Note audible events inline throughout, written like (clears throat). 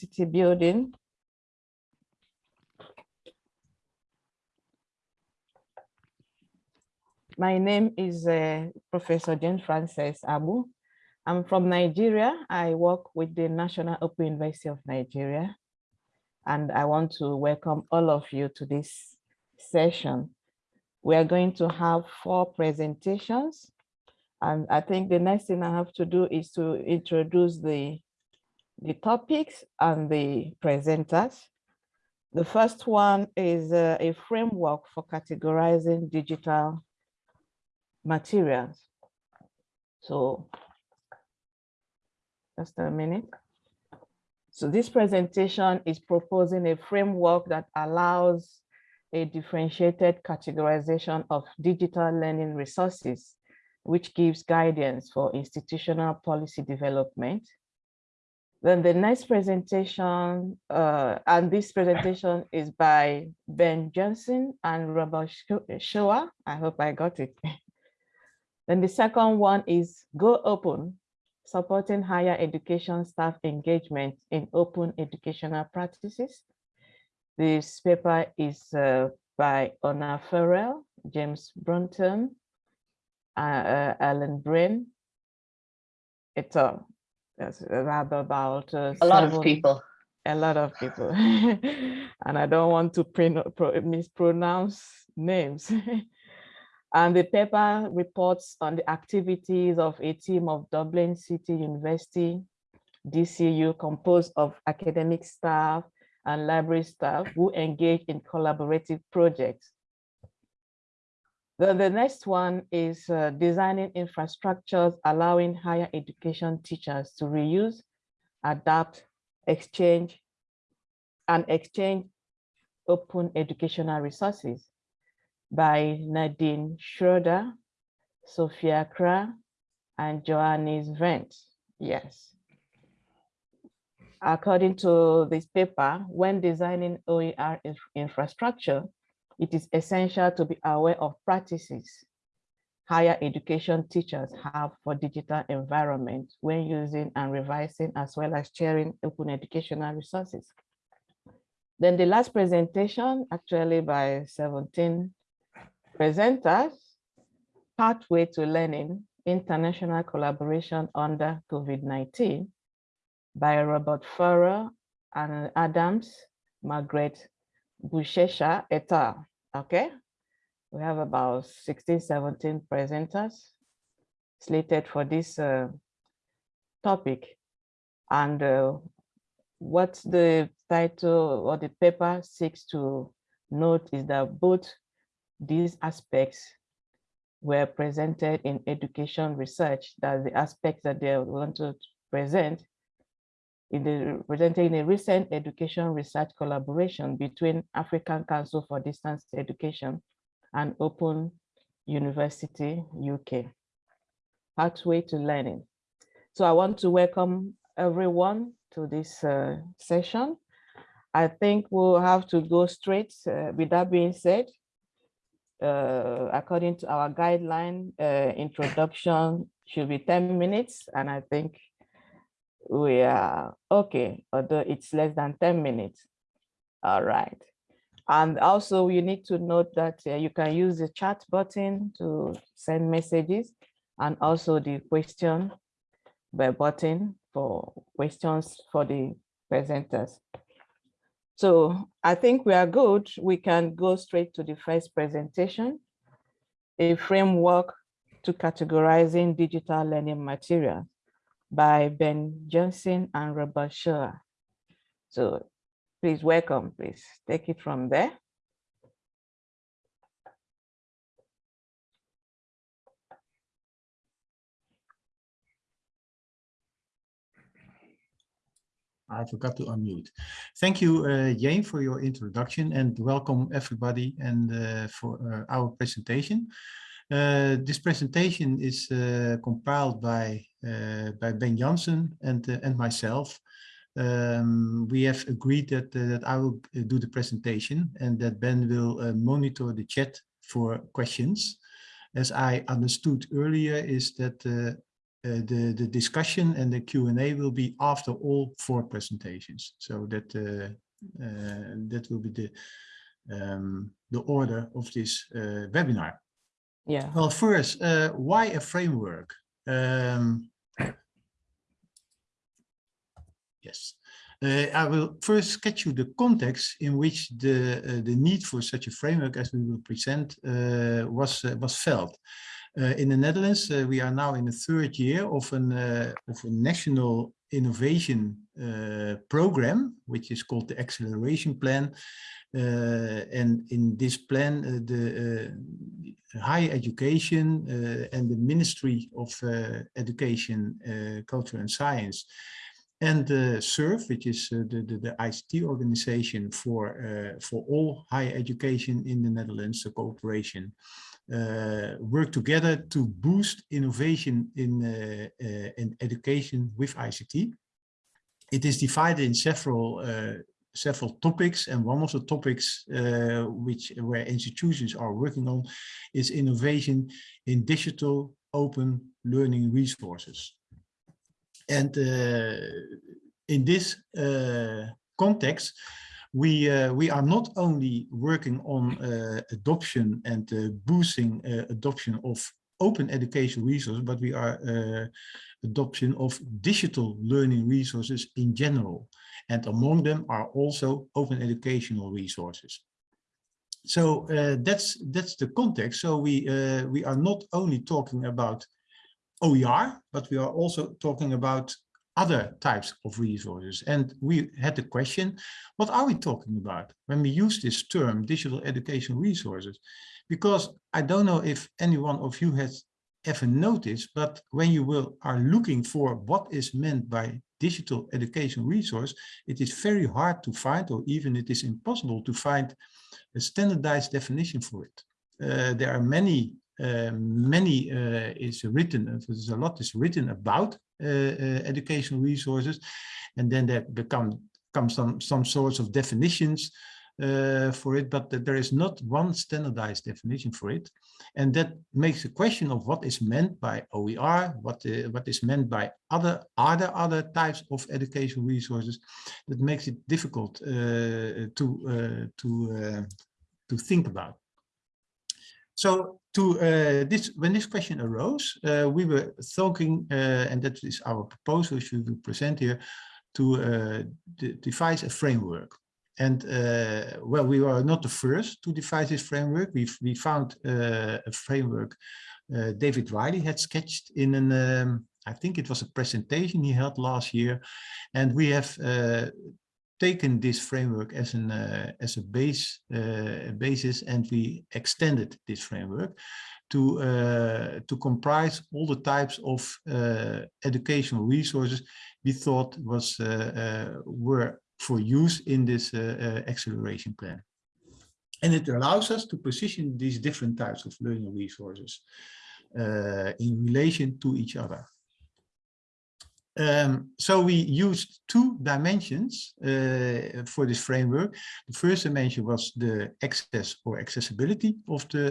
capacity building. My name is uh, Professor Jane Frances Agbu. I'm from Nigeria. I work with the National Open University of Nigeria. And I want to welcome all of you to this session. We are going to have four presentations. And I think the next thing I have to do is to introduce the, the topics and the presenters. The first one is uh, a framework for categorizing digital materials. So just a minute. So this presentation is proposing a framework that allows a differentiated categorization of digital learning resources, which gives guidance for institutional policy development. Then the next presentation, uh, and this presentation is by Ben Johnson and Robert Shoa. I hope I got it. (laughs) then the second one is Go Open, supporting higher education staff engagement in open educational practices. This paper is uh, by Orna Farrell, James Brunton, uh, uh, Alan Brain. It's a rather about uh, a lot seven, of people. A lot of people, (laughs) and I don't want to mispronounce names. (laughs) And the paper reports on the activities of a team of Dublin City University, DCU, composed of academic staff and library staff who engage in collaborative projects. Then the next one is uh, designing infrastructures allowing higher education teachers to reuse, adapt, exchange, and exchange open educational resources by Nadine Schroeder, Sophia Kra, and Johannes Vent. Yes. According to this paper, when designing OER infrastructure, it is essential to be aware of practices higher education teachers have for digital environment when using and revising as well as sharing open educational resources. Then the last presentation, actually by 17 presenters, Pathway to Learning, International Collaboration under COVID-19 by Robert Farrow and Adams, Margaret Bushesha et al. Okay, we have about 16, 17 presenters slated for this uh, topic. And uh, what the title or the paper seeks to note is that both these aspects were presented in education research, that the aspects that they want to present in the presented in a recent education research collaboration between African Council for Distance Education and Open University UK. Pathway to Learning. So I want to welcome everyone to this uh, session. I think we'll have to go straight. Uh, with that being said, uh, according to our guideline, uh, introduction should be 10 minutes. And I think we are okay, although it's less than 10 minutes. All right. And also you need to note that uh, you can use the chat button to send messages and also the question button for questions for the presenters. So I think we are good. We can go straight to the first presentation, a framework to categorizing digital learning materials by Ben Johnson and Robert Shaw. So please welcome, please take it from there. I forgot to unmute. Thank you, uh, Jane, for your introduction and welcome everybody and uh, for uh, our presentation. Uh, this presentation is uh, compiled by uh, by Ben Janssen and and myself. Um, we have agreed that that I will do the presentation and that Ben will monitor the chat for questions. As I understood earlier, is that the, the discussion and the Q&A will be after all four presentations. So that, that will be the, um, the order of this webinar. Yeah. Well, first, uh, why a framework? Um, yes. Uh, I will first sketch you the context in which the uh, the need for such a framework, as we will present, uh, was was felt. in the Netherlands, we are now in the third year of an of a national innovation program, which is called the Acceleration Plan, uh, and in this plan, uh, the uh, higher education and the Ministry of Education, Culture and Science. And the SURF, which is uh, the, the, the, ICT organization for, uh, for all higher education in the Netherlands, the cooperation, uh, work together to boost innovation in, in education with ICT. It is divided in several several topics and one of the topics uh, which where institutions are working on is innovation in digital open learning resources and uh, in this uh, context we uh, we are not only working on uh, adoption and uh, boosting uh, adoption of open education resources but we are adoption of digital learning resources in general and among them are also open educational resources. So uh, that's that's the context. So we uh, we are not only talking about OER, but we are also talking about other types of resources. And we had the question, what are we talking about when we use this term digital education resources? Because I don't know if any one of you has ever noticed, but when you will are looking for what is meant by digital education resource, it is very hard to find, or even it is impossible to find a standardized definition for it. Uh, there are many, uh, many uh, is written, uh, there's a lot is written about educational resources, and then there become come some some sorts of definitions uh, for it, but there is not one standardized definition for it. And that makes the question of what is meant by OER, what, uh, what is meant by other, are there other types of educational resources, that makes it difficult uh, to, to, to think about. So to uh, this, when this question arose, we were thinking, and that is our proposal, which we present here, to devise a framework. And uh, well, we were not the first to devise this framework. We we found uh, a framework uh, David Wiley had sketched in an, um, I think it was a presentation he held last year, and we have uh, taken this framework as an uh, as a base uh, basis, and we extended this framework to to comprise all the types of educational resources we thought was were for use in this uh, uh, acceleration plan. And it allows us to position these different types of learning resources uh, in relation to each other. Um, so we used two dimensions uh, for this framework. The first dimension was the access or accessibility of the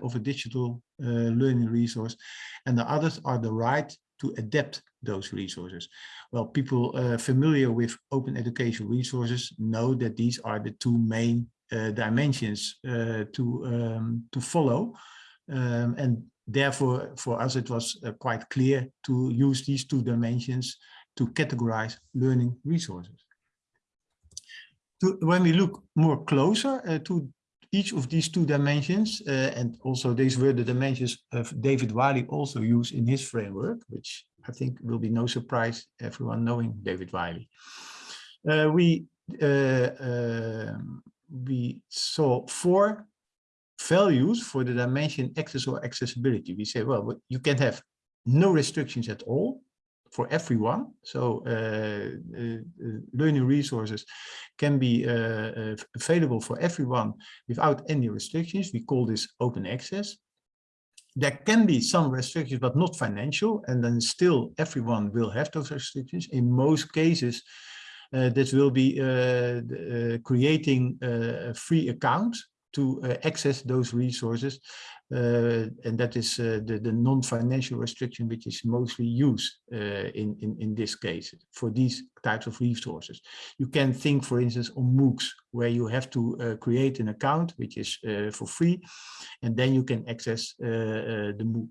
uh, of a digital uh, learning resource, and the others are the right to adapt those resources. Well, people uh, familiar with open educational resources know that these are the two main uh, dimensions uh, to, um, to follow. Um, and therefore, for us, it was uh, quite clear to use these two dimensions to categorize learning resources. To, when we look more closer uh, to each of these two dimensions, uh, and also these were the dimensions of David Wiley also used in his framework, which I think will be no surprise everyone knowing David Wiley. Uh, we uh, um, we saw four values for the dimension access or accessibility. We say, well, you can have no restrictions at all for everyone. So uh, uh, learning resources can be uh, available for everyone without any restrictions. We call this open access there can be some restrictions, but not financial, and then still everyone will have those restrictions. In most cases, uh, this will be uh, uh, creating uh, a free account to uh, access those resources uh, and that is uh, the, the non-financial restriction which is mostly used uh, in, in, in this case for these types of resources. You can think, for instance, on MOOCs, where you have to uh, create an account, which is uh, for free, and then you can access the MOOC.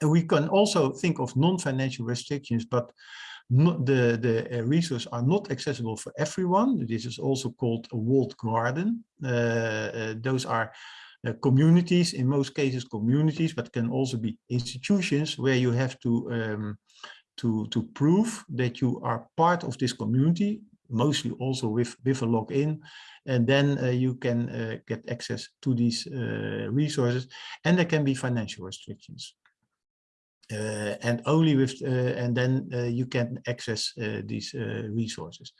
And we can also think of non-financial restrictions, but the, the resources are not accessible for everyone. This is also called a walled garden. those are uh, communities, in most cases communities, but can also be institutions where you have to, um, to, to prove that you are part of this community, mostly also with, with a login, and then uh, you can uh, get access to these uh, resources, and there can be financial restrictions. Uh, and only with, uh, and then eh, you can access these resources.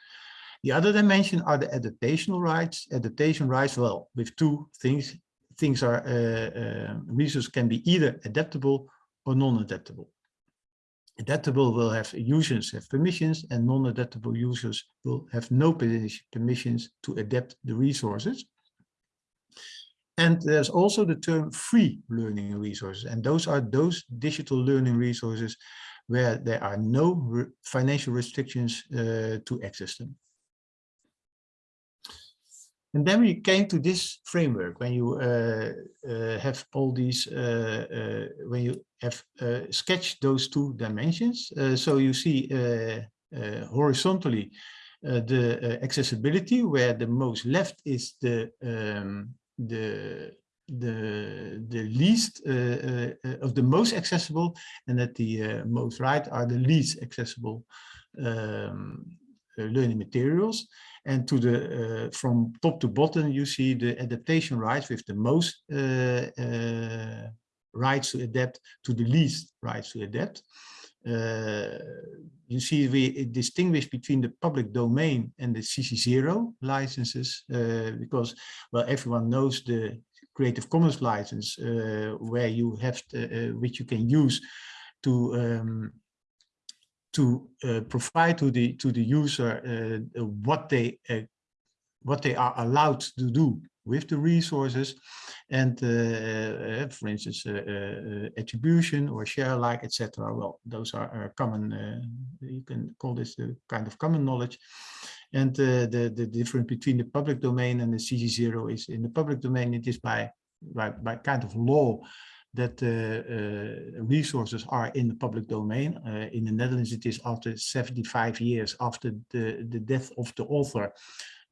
The other dimension are the adaptational rights. Adaptation rights, well, with two things, things are, resources can be either adaptable or non-adaptable. Adaptable will have users have permissions and non-adaptable users will have no permissions to adapt the resources. And there's also the term free learning resources. And those are those digital learning resources where there are no re financial restrictions uh, to access them. And then we came to this framework when you uh, uh, have all these, uh, uh when you have uh, sketched those two dimensions. So you see horizontally the accessibility, where the most left is the um, the the the least of the most accessible, and that the most right are the least accessible um, learning materials. And to the uh, from top to bottom, you see the adaptation rights with the most uh, uh, rights to adapt to the least rights to adapt. Uh, you see we distinguish between the public domain and the CC0 licenses uh, because, well, everyone knows the Creative Commons license uh, where you have, to, which you can use to um, to uh, provide to the to the user uh, what they uh, what they are allowed to do with the resources and uh, uh, for instance uh, attribution or share alike etc well those are common you can call this the kind of common knowledge. And the the difference between the public domain and the cc0 is in the public domain it is by by, by kind of law that uh, resources are in the public domain. Uh, in the Netherlands, it is after 75 years after the, the death of the author,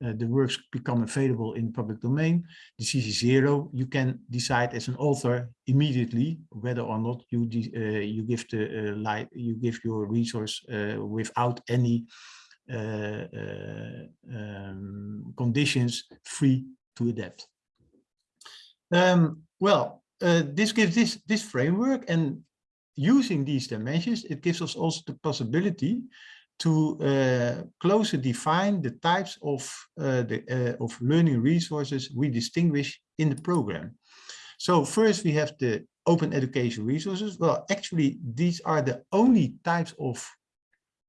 uh, the works become available in public domain. The CC0, you can decide as an author immediately whether or not you uh, you give the uh, light you give your resource without any um, conditions free to adapt. Um, well, this gives this, this framework and using these dimensions, it gives us also the possibility to uh, closer define the types of, uh, the, uh, of learning resources we distinguish in the program. So first we have the open education resources. Well, actually, these are the only types of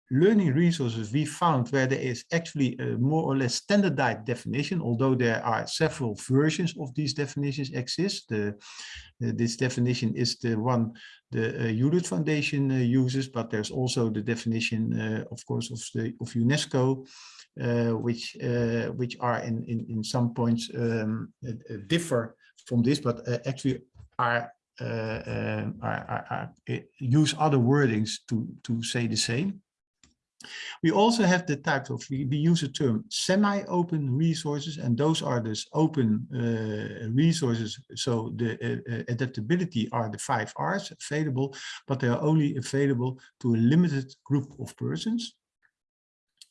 learning resources we found where there is actually a more or less standardized definition, although there are several versions of these definitions exist. The, uh, this definition is the one the uh, Hewlett Foundation uh, uses, but there's also the definition, uh, of course, of, the, of UNESCO, uh, which uh, which are in, in, in some points um, differ from this, but actually are uh, um, are, are, use other wordings to to say the same. We also have the type of, we, we use the term semi-open resources, and those are this open uh, resources. So the uh, uh adaptability are the five R's available, but they are only available to a limited group of persons.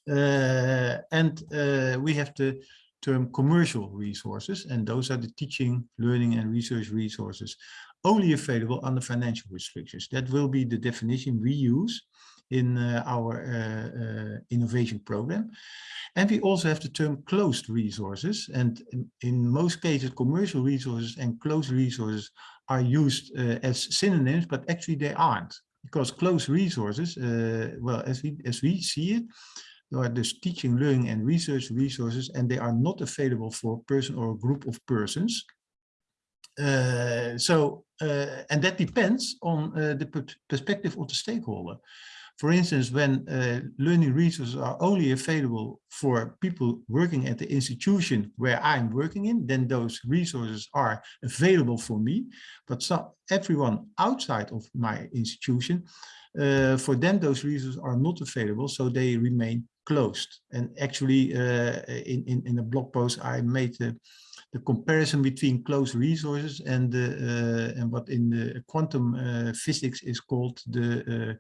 Uh, and uh, we have the term commercial resources, and those are the teaching, learning, and research resources only available under financial restrictions. That will be the definition we use in uh, our uh, uh, innovation program. And we also have the term closed resources. And in, in most cases, commercial resources and closed resources are used as synonyms, but actually they aren't. Because closed resources, well, as we, as we see it, they are this teaching, learning and research resources, and they are not available for a person or a group of persons. uh, so, uh, and that depends on uh, the perspective of the stakeholder. For instance, when uh, learning resources are only available for people working at the institution where I'm working in, then those resources are available for me. But some, everyone outside of my institution, uh, for them those resources are not available, so they remain closed. And actually, uh, in, in, in a blog post, I made the, the comparison between closed resources and, uh, and what in the quantum uh, physics is called the uh,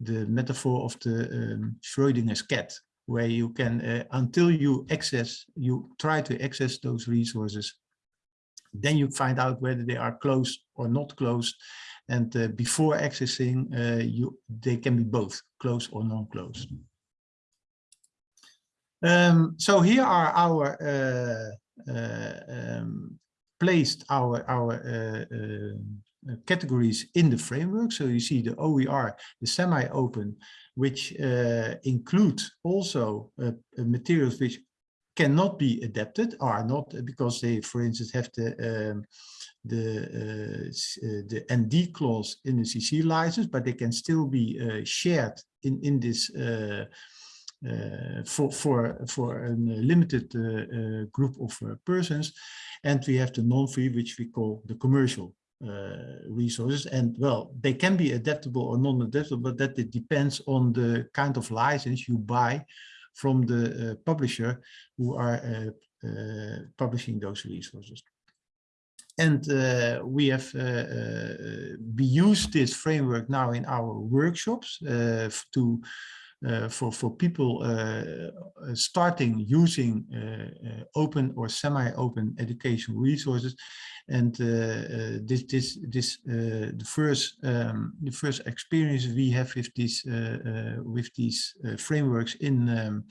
the metaphor of the um, Schrodinger's cat, where you can, uh, until you access, you try to access those resources, then you find out whether they are closed or not closed. And uh, before accessing, uh, you they can be both closed or non-closed. Um, so here are our uh, uh, um, placed our our uh, uh, categories in the framework. So you see the OER, the semi-open, which uh, include also uh, materials which cannot be adapted, are not because they, for instance, have the um, the uh, the ND clause in the CC license, but they can still be uh, shared in in this uh, uh, for for for a limited uh, uh, group of persons, and we have the non-free, which we call the commercial resources. And well, they can be adaptable or non-adaptable, but that it depends on the kind of license you buy from the publisher who are publishing those resources and uh, we have uh, uh, we use this framework now in our workshops to uh, for for people uh, uh, starting using open or semi-open education resources, and this this this the first um, the first experience we have with these with these frameworks in. Um,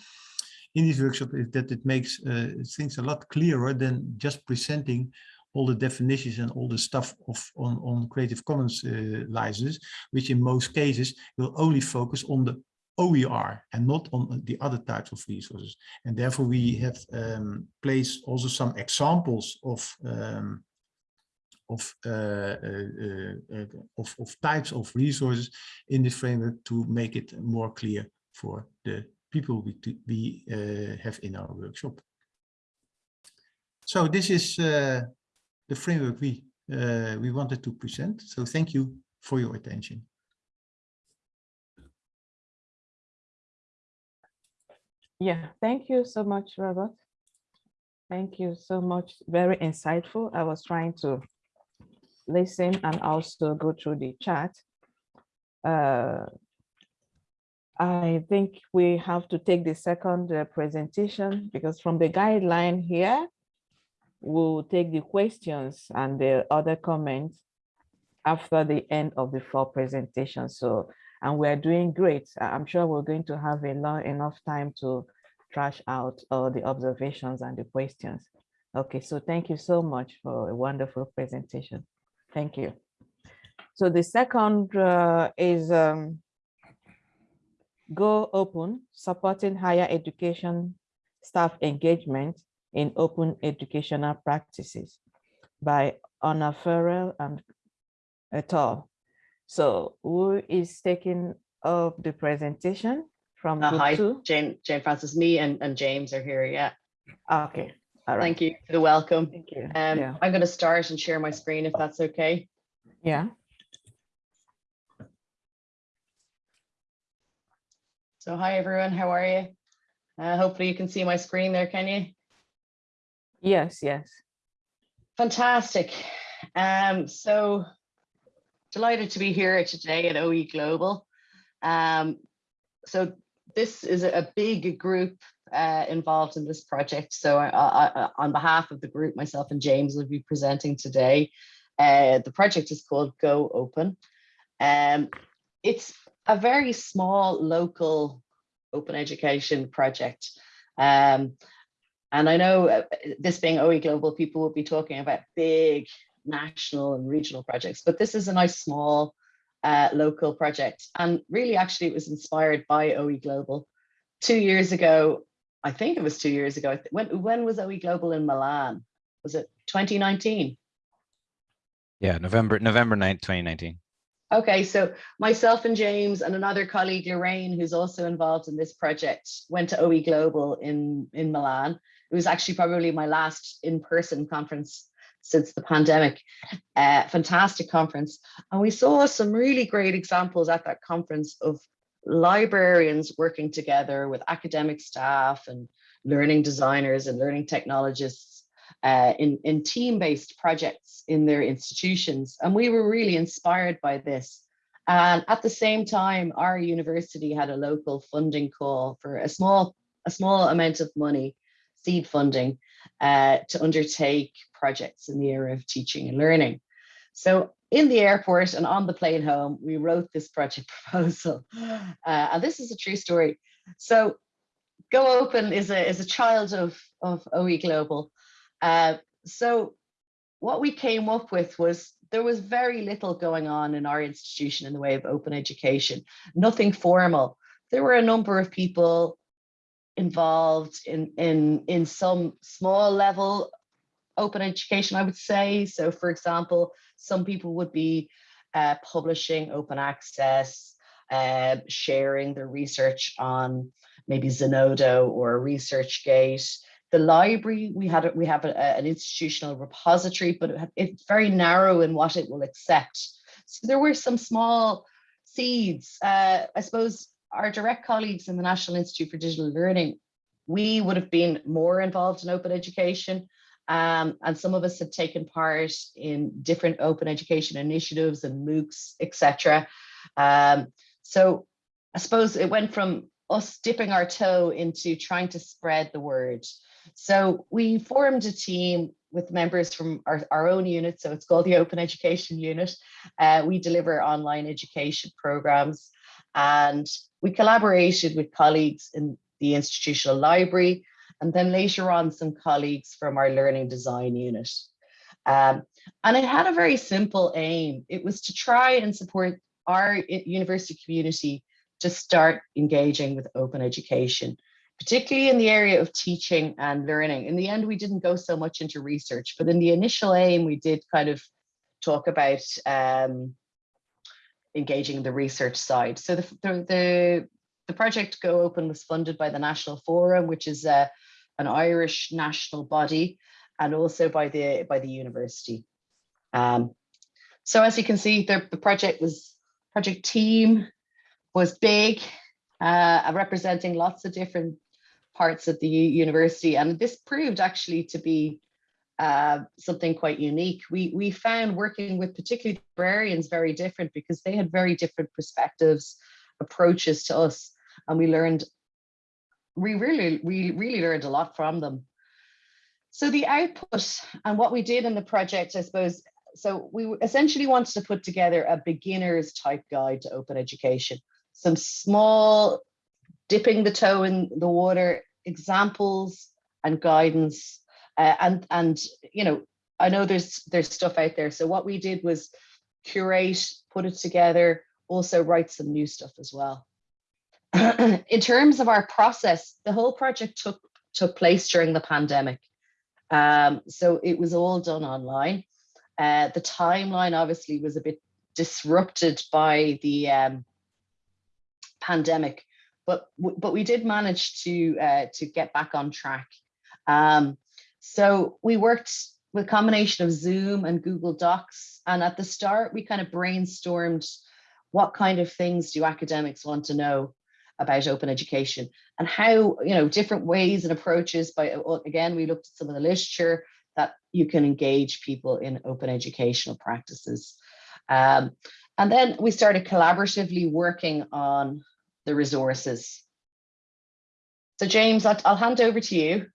in this workshop is that it makes uh, things a lot clearer than just presenting all the definitions and all the stuff of on, on Creative Commons uh, licenses, which in most cases will only focus on the OER and not on the other types of resources. And therefore we have um, placed also some examples of um, of, uh, uh, uh, of, of types of resources in this framework to make it more clear for the people we, we uh, have in our workshop. So this is uh, the framework we uh, we wanted to present. So thank you for your attention. Yeah, thank you so much, Robert. Thank you so much. Very insightful. I was trying to listen and also go through the chat. Uh, I think we have to take the second uh, presentation because from the guideline here, we'll take the questions and the other comments after the end of the four presentations. So and we're doing great. I'm sure we're going to have a lot, enough time to trash out all the observations and the questions. Okay, so thank you so much for a wonderful presentation. Thank you. So the second uh, is um, Go Open, supporting higher education staff engagement in open educational practices by Anna Farrell and et al. So who is taking up the presentation from uh, hi, two? Jane, Jane Frances, me and, and James are here. Yeah. Okay. All right. Thank you for the welcome. Thank you. Um, yeah. I'm going to start and share my screen if that's okay. Yeah. So hi everyone, how are you? Uh, hopefully you can see my screen there, can you? Yes, yes. Fantastic. Um, so delighted to be here today at OE Global. Um, so this is a big group uh, involved in this project. So I, I, on behalf of the group, myself and James will be presenting today. Uh, the project is called Go Open. Um, it's a very small local open education project. Um, and I know uh, this being OE Global, people will be talking about big national and regional projects, but this is a nice small uh, local project. And really, actually, it was inspired by OE Global. Two years ago, I think it was two years ago. When when was OE Global in Milan? Was it 2019? Yeah, November November 9th, 2019. Okay, so myself and James and another colleague, Lorraine, who's also involved in this project, went to OE Global in, in Milan. It was actually probably my last in-person conference since the pandemic. Uh, fantastic conference. And we saw some really great examples at that conference of librarians working together with academic staff and learning designers and learning technologists uh, in, in team-based projects in their institutions. And we were really inspired by this. And at the same time, our university had a local funding call for a small, a small amount of money, seed funding, uh, to undertake projects in the area of teaching and learning. So in the airport and on the plane home, we wrote this project (laughs) proposal. Uh, and this is a true story. So Go Open is a, is a child of, of OE Global. Uh, so what we came up with was there was very little going on in our institution in the way of open education, nothing formal. There were a number of people involved in, in, in some small level open education, I would say. So for example, some people would be uh, publishing open access, uh, sharing their research on maybe Zenodo or ResearchGate. The library we had we have a, an institutional repository but it, it's very narrow in what it will accept. So there were some small seeds. Uh, i suppose our direct colleagues in the national institute for digital learning we would have been more involved in open education um, and some of us had taken part in different open education initiatives and moocs etc um, so i suppose it went from us dipping our toe into trying to spread the word so we formed a team with members from our, our own unit. So it's called the Open Education Unit. Uh, we deliver online education programs and we collaborated with colleagues in the institutional library and then later on some colleagues from our learning design unit. Um, and it had a very simple aim. It was to try and support our university community to start engaging with open education particularly in the area of teaching and learning. In the end, we didn't go so much into research, but in the initial aim, we did kind of talk about um, engaging the research side. So the, the, the, the, project Go Open was funded by the National Forum, which is a, uh, an Irish national body, and also by the, by the university. Um, so as you can see, the, the project was project team was big, uh, representing lots of different parts of the university. And this proved actually to be uh, something quite unique. We, we found working with particularly librarians very different because they had very different perspectives, approaches to us, and we learned, we really, we really learned a lot from them. So the output and what we did in the project, I suppose, so we essentially wanted to put together a beginner's type guide to open education, some small dipping the toe in the water examples and guidance uh, and and you know I know there's there's stuff out there. So what we did was curate put it together also write some new stuff as well. (clears throat) In terms of our process the whole project took took place during the pandemic. Um, so it was all done online. Uh, the timeline obviously was a bit disrupted by the um, pandemic but but we did manage to uh, to get back on track. Um, so we worked with a combination of Zoom and Google Docs, and at the start we kind of brainstormed what kind of things do academics want to know about open education and how you know different ways and approaches by again we looked at some of the literature that you can engage people in open educational practices um, and then we started collaboratively working on the resources. So James, I'll, I'll hand over to you.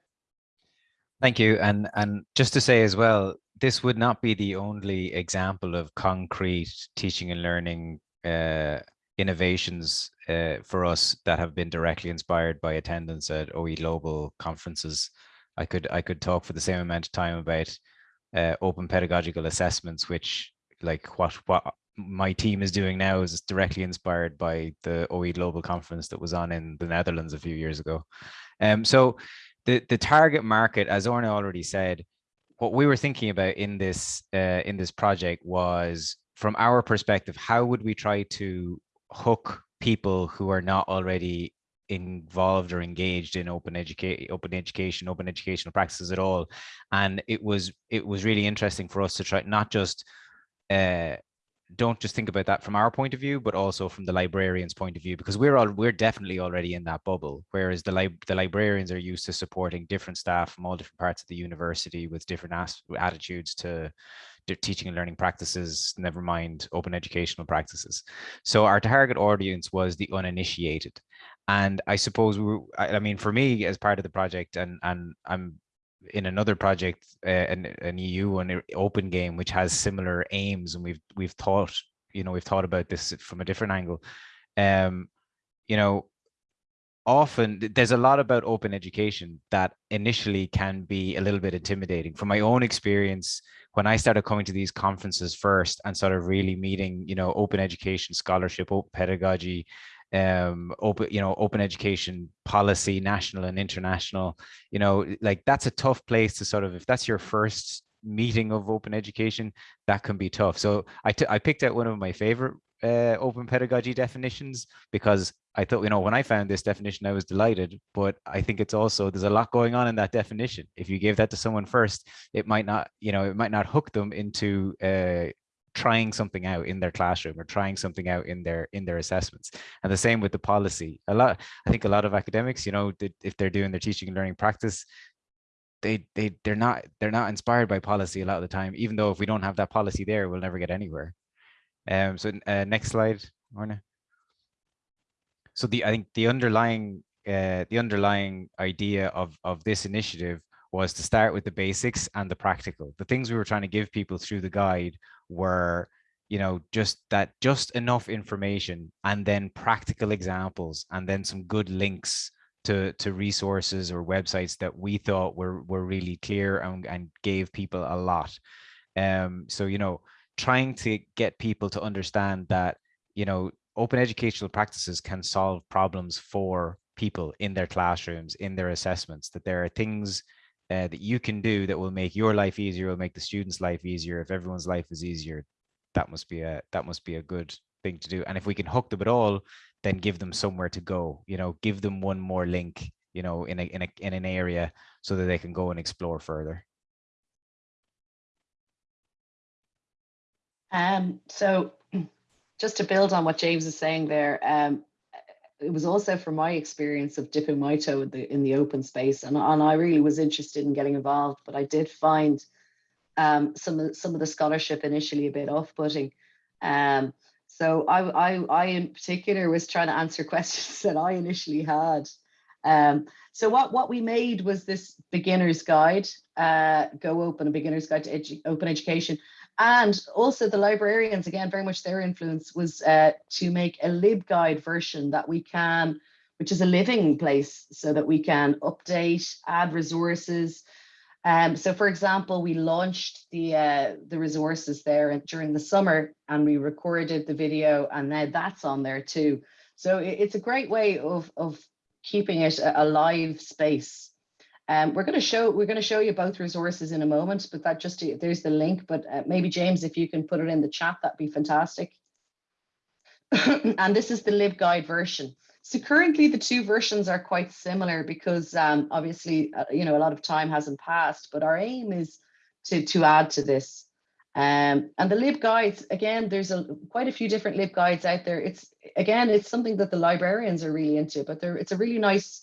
Thank you. And, and just to say as well, this would not be the only example of concrete teaching and learning uh, innovations uh, for us that have been directly inspired by attendance at OE Global conferences. I could I could talk for the same amount of time about uh, open pedagogical assessments, which like what what my team is doing now is directly inspired by the OE Global Conference that was on in the Netherlands a few years ago. Um, so the, the target market, as Orna already said, what we were thinking about in this uh, in this project was from our perspective, how would we try to hook people who are not already involved or engaged in open education open education open educational practices at all? And it was it was really interesting for us to try not just uh don't just think about that from our point of view but also from the librarian's point of view because we're all we're definitely already in that bubble whereas the lib the librarians are used to supporting different staff from all different parts of the university with different attitudes to teaching and learning practices, never mind open educational practices. So our target audience was the uninitiated. And I suppose, we I mean, for me as part of the project, and, and I'm in another project, uh, an, an EU an open game, which has similar aims. And we've, we've thought, you know, we've thought about this from a different angle. Um, you know, often there's a lot about open education that initially can be a little bit intimidating from my own experience when I started coming to these conferences first and sort of really meeting, you know, open education scholarship, open pedagogy, um, open, you know, open education policy, national and international, you know, like that's a tough place to sort of, if that's your first meeting of open education, that can be tough. So I, I picked out one of my favorite uh, open pedagogy definitions because I thought, you know, when I found this definition, I was delighted, but I think it's also, there's a lot going on in that definition. If you gave that to someone first, it might not, you know, it might not hook them into uh, trying something out in their classroom or trying something out in their in their assessments and the same with the policy a lot i think a lot of academics you know if they're doing their teaching and learning practice they they they're not they're not inspired by policy a lot of the time even though if we don't have that policy there we'll never get anywhere um, so uh, next slide, Orna. So the I think the underlying uh, the underlying idea of of this initiative was to start with the basics and the practical. The things we were trying to give people through the guide were, you know, just that just enough information and then practical examples and then some good links to to resources or websites that we thought were were really clear and, and gave people a lot. Um, so you know, trying to get people to understand that, you know, open educational practices can solve problems for people in their classrooms, in their assessments, that there are things uh, that you can do that will make your life easier, will make the student's life easier. If everyone's life is easier, that must be a that must be a good thing to do. And if we can hook them at all, then give them somewhere to go. You know, give them one more link. You know, in a in a in an area so that they can go and explore further. Um, so (clears throat) just to build on what James is saying there, um, it was also from my experience of dipping my toe in the, in the open space and, and I really was interested in getting involved, but I did find um, some, of, some of the scholarship initially a bit off-putting. Um, so I, I, I in particular was trying to answer (laughs) questions that I initially had. Um, so what, what we made was this beginner's guide, uh, Go Open, a beginner's guide to edu open education. And also the librarians, again, very much their influence was uh, to make a LibGuide version that we can, which is a living place so that we can update, add resources. Um, so for example, we launched the uh, the resources there during the summer and we recorded the video and now that's on there too. So it's a great way of, of keeping it a live space um, we're going to show we're going to show you both resources in a moment, but that just there's the link. But uh, maybe James, if you can put it in the chat, that'd be fantastic. (coughs) and this is the LibGuide version. So currently the two versions are quite similar because um, obviously, uh, you know, a lot of time hasn't passed, but our aim is to, to add to this. Um, and the LibGuides, again, there's a, quite a few different LibGuides out there. It's, again, it's something that the librarians are really into, but there it's a really nice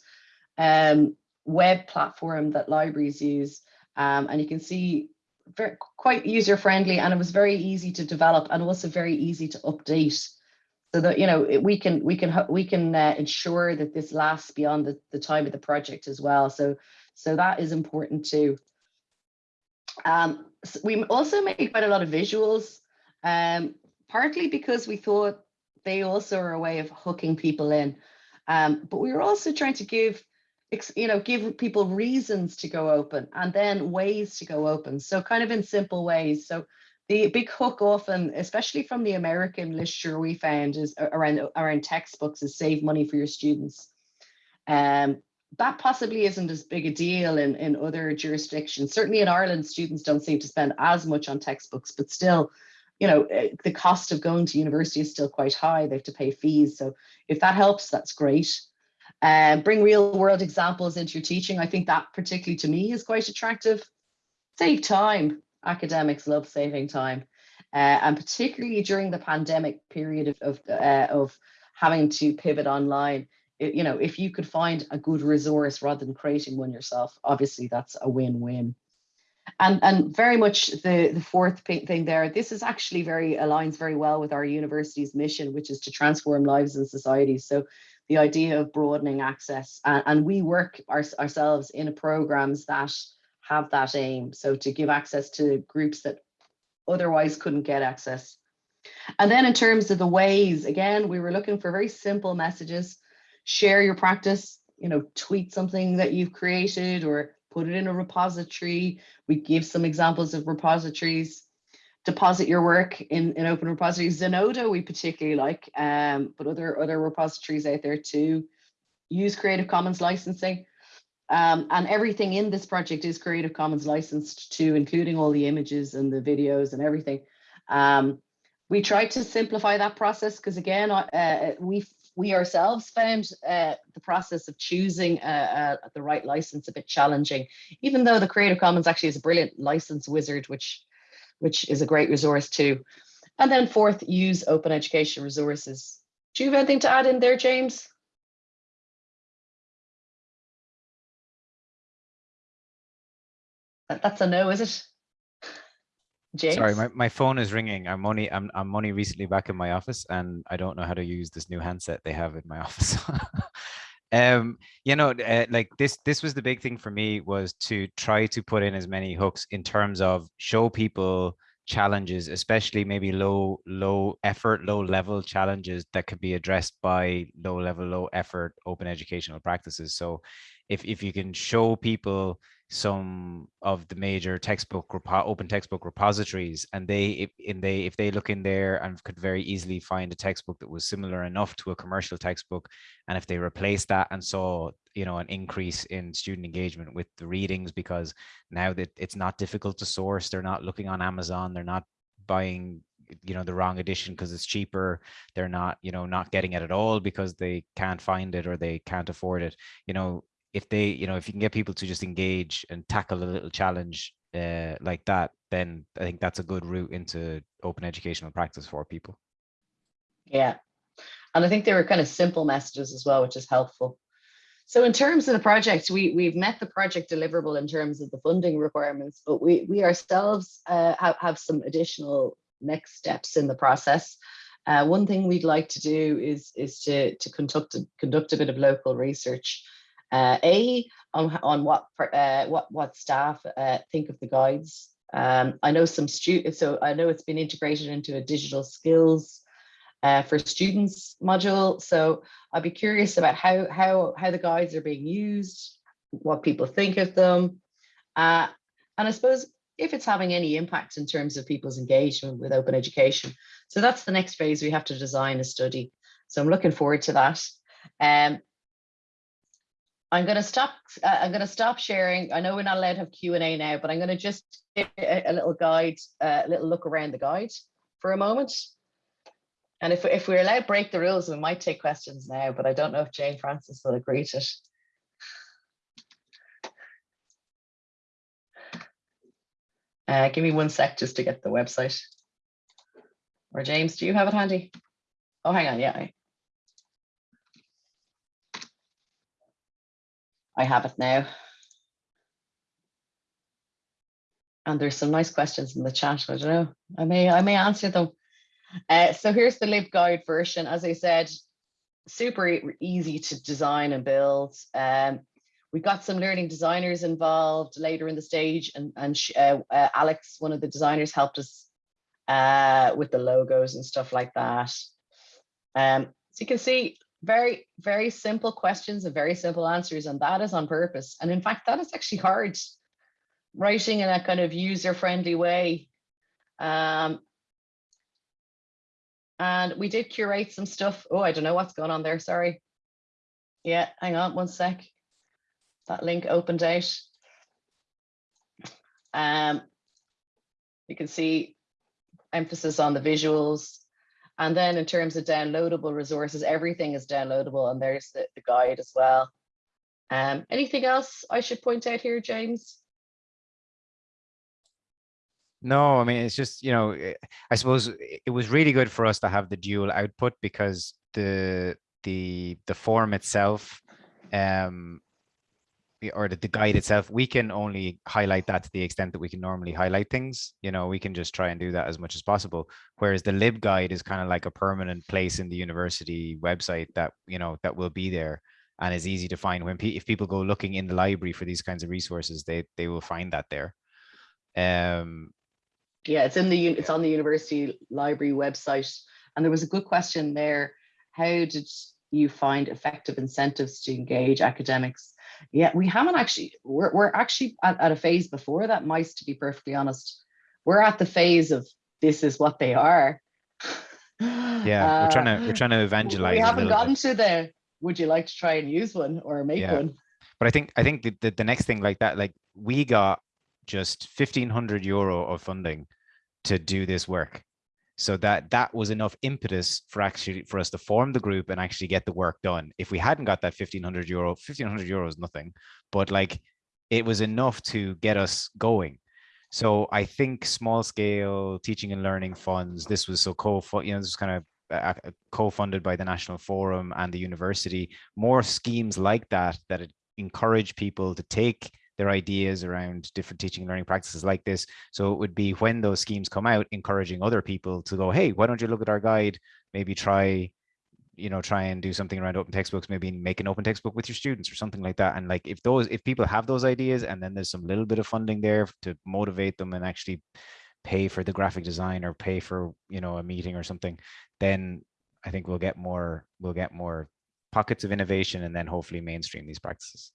um, web platform that libraries use. Um, and you can see very, quite user friendly and it was very easy to develop and also very easy to update. So that you know we can we can we can uh, ensure that this lasts beyond the, the time of the project as well. So so that is important too. Um so we also made quite a lot of visuals um partly because we thought they also are a way of hooking people in. Um but we were also trying to give you know, give people reasons to go open and then ways to go open. So kind of in simple ways. So the big hook often, especially from the American literature we found is around, around textbooks is save money for your students. Um, that possibly isn't as big a deal in, in other jurisdictions. Certainly in Ireland, students don't seem to spend as much on textbooks, but still, you know, eh, the cost of going to university is still quite high. They have to pay fees. So if that helps, that's great. Um, bring real world examples into your teaching. I think that particularly to me is quite attractive. Save time. Academics love saving time. Uh, and particularly during the pandemic period of, of, uh, of having to pivot online, it- you know, if you could find a good resource rather than creating one yourself, obviously that's a win-win. And, and very much the, the fourth thing there, this is actually very aligns very well with our university's mission, which is to transform lives and societies. So the idea of broadening access and, and we work our, ourselves in programs that have that aim. So to give access to groups that otherwise couldn't get access. And then in terms of the ways, again, we were looking for very simple messages. Share your practice, you know, tweet something that you've created or put it in a repository. We give some examples of repositories. Deposit your work in, in open repositories. Zenodo we particularly like, um, but other, other repositories out there too. Use Creative Commons licensing. Um, and everything in this project is Creative Commons licensed too, including all the images and the videos and everything. Um, we tried to simplify that process because again, uh, we we ourselves found uh, the process of choosing uh, uh, the right license a bit challenging, even though the Creative Commons actually is a brilliant license wizard, which which is a great resource too. And then fourth, use open education resources. Do you have anything to add in there, James? That- That's a no, is it? (laughs) James? Sorry, my, my phone is ringing. I'm only I'm I'm only recently back in my office and I don't know how to use this new handset they have in my (laughs) office. Um you know uh, like this this was the big thing for me was to try to put in as many hooks in terms of show people challenges especially maybe low low effort low level challenges that could be addressed by low level low effort open educational practices. So if if you can show people some of the major textbook open textbook repositories and they if in they if they look in there and could very easily find a textbook that was similar enough to a commercial textbook and if they replace that and saw you know an increase in student engagement with the readings because now that it's not difficult to source they're not looking on amazon they're not buying you know the wrong edition because it's cheaper they're not you know not getting it at all because they can't find it or they can't afford it you know if they you know if you can get people to just engage and tackle a little challenge uh, like that then i think that's a good route into open educational practice for people Yeah. And I think they were kind of simple messages as well, which is helpful. So in terms of the project, we, we've met the project deliverable in terms of the funding requirements, but we, we ourselves uh, have, have some additional next steps in the process. Uh, one thing we'd like to do is, is to, to conduct, a, conduct a bit of local research. Uh, a, on, on what, uh, what, what staff uh, think of the guides. Um, I know some students, so I know it's been integrated into a digital skills uh, for students module. So I'd be curious about how, how, how the guides are being used, what people think of them. Uh, and I suppose if it's having any impact in terms of people's engagement with open education. So that's the next phase. We have to design a study. So I'm looking forward to that. Um, I'm going to stop. Uh, I'm going to stop sharing. I know we're not allowed to have Q and A now, but I'm going to just give a, a little guide, uh, a little look around the guide for a moment. And if, if we're allowed to break the rules, we might take questions now, but I don't know if Jane Frances will agree to it. Uh, give me one sec just to get the website. Or James, do you have it handy? Oh, hang on, yeah. I have it now. And there's some nice questions in the chat. I don't know. I may I may answer them. Uh, so here's the LibGuide version. As I said, super easy to design and build. Um, we got some learning designers involved later in the stage and, and uh, uh, Alex, one of the designers helped us uh, with the logos and stuff like that. Um, so you can see very, very simple questions and very simple answers and that is on purpose. And in fact, that is actually hard writing in a kind of user-friendly way. Um, and we did curate some stuff. Oh, I don't know what's going on there. Sorry. Yeah, hang on one sec. that link opened out. Um, you can see emphasis on the visuals. And then in terms of downloadable resources, everything is downloadable and there's the, the guide as well. Um, anything else I should point out here, James? No, I mean, it's just, you know, eh, I suppose it was really good for us to have the dual output because the the the form itself um or the, the guide itself, we can only highlight that to the extent that we can normally highlight things. You know, we can just try and do that as much as possible. Whereas the lib guide is kind of like a permanent place in the university website that, you know, that will be there and is easy to find when pe if people go looking in the library for these kinds of resources, they they will find that there. Um, Yeah, it's in the, it's on the university library website. And there was a good question there. How did you find effective incentives to engage academics? Yeah, we haven't actually, we're, we're actually at, at a phase before that, mice, to be perfectly honest. We're at the phase of this is what they are. yeah, we're trying to we're Uh, trying to evangelize. We haven't little bit. gotten to the, would you like to try and use one or make Yeah. one? but I think I think the, the, the next thing like that, like we got just fifteen hundred euro of funding to do this work. So that that was enough impetus for actually for us to form the group and actually get the work done. If we hadn't got that fifteen hundred euro, fifteen hundred euro is nothing, but like it was enough to get us going. So I think small scale teaching and learning funds. This was so co, you know, this was kind of uh, uh, co-funded by the National Forum and the university. More schemes like that that encourage people to take their ideas around different teaching and learning practices like this. So it would be when those schemes come out, encouraging other people to go, hey, why don't you look at our guide? Maybe try, you know, try and do something around open textbooks, maybe make an open textbook with your students or something like that. And like if those, if people have those ideas and then there's some little bit of funding there to motivate them and actually pay for the graphic design or pay for, you know, a meeting or something, then I think we'll get more, we'll get more pockets of innovation and then hopefully mainstream these practices.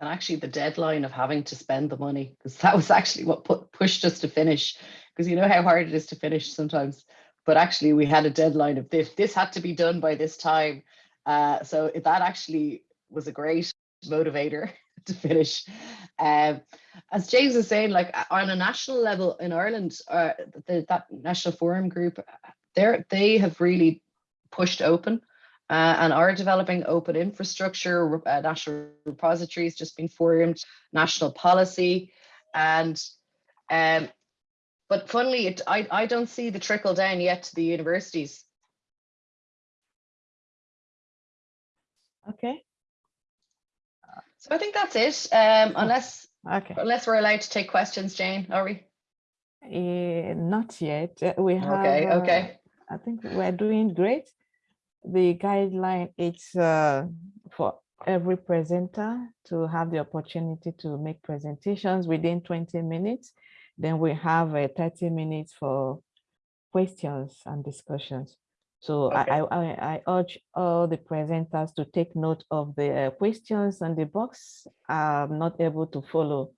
And actually the deadline of having to spend the money, because that was actually what put, pushed us to finish. Because you know how hard it is to finish sometimes. But actually we had a deadline of this, this had to be done by this time. Uh, so that actually was a great motivator (laughs) to finish. Um, as James is saying, like uh, on a national level in Ireland, uh, the, that National Forum group, they they have really pushed open uh, and are developing open infrastructure, uh, national repositories just been formed, national policy, and um, but funnily, it, I I don't see the trickle down yet to the universities. Okay, So I think that's it. Um, unless okay. unless we're allowed to take questions, Jane, are we? Eh, not yet. Uh, We have. Okay, uh, okay. I think we're doing great. The guideline it's uh, for every presenter to have the opportunity to make presentations within 20 minutes. Then we have uh, 30 minutes for questions and discussions. So I, I, I I urge all the presenters to take note of the uh, questions on the box. I'm not able to follow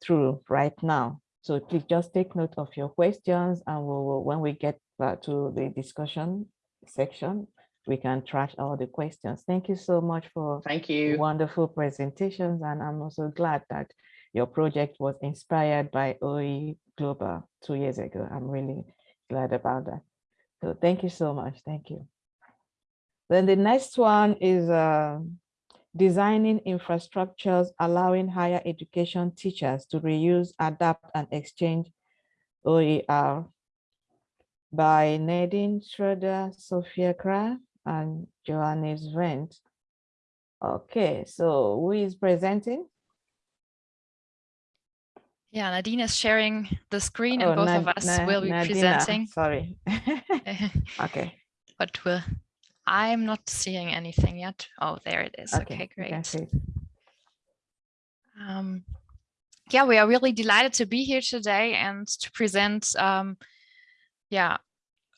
through right now. So please just take note of your questions and we will, when we get back to the discussion section, we can trash all the questions. Thank you so much for Thank you. wonderful presentations. And I'm also glad that your project was inspired by OE Global two years ago. I'm really glad about that. So thank you so much. Thank you. Then the next one is uh, designing infrastructures allowing higher education teachers to reuse, adapt, and exchange OER by Nadine Schroeder, Sophia Kra, and Johannes Wendt. Okay, so who is presenting? Yeah, Nadine is sharing the screen and Oh, both of us Na- will be Nadina, presenting. Sorry. (laughs) Okay, But we'll, I'm not seeing anything yet. Oh, there it is. okay. Okay, great. Um, yeah, we are really delighted to be here today and to present, um, yeah,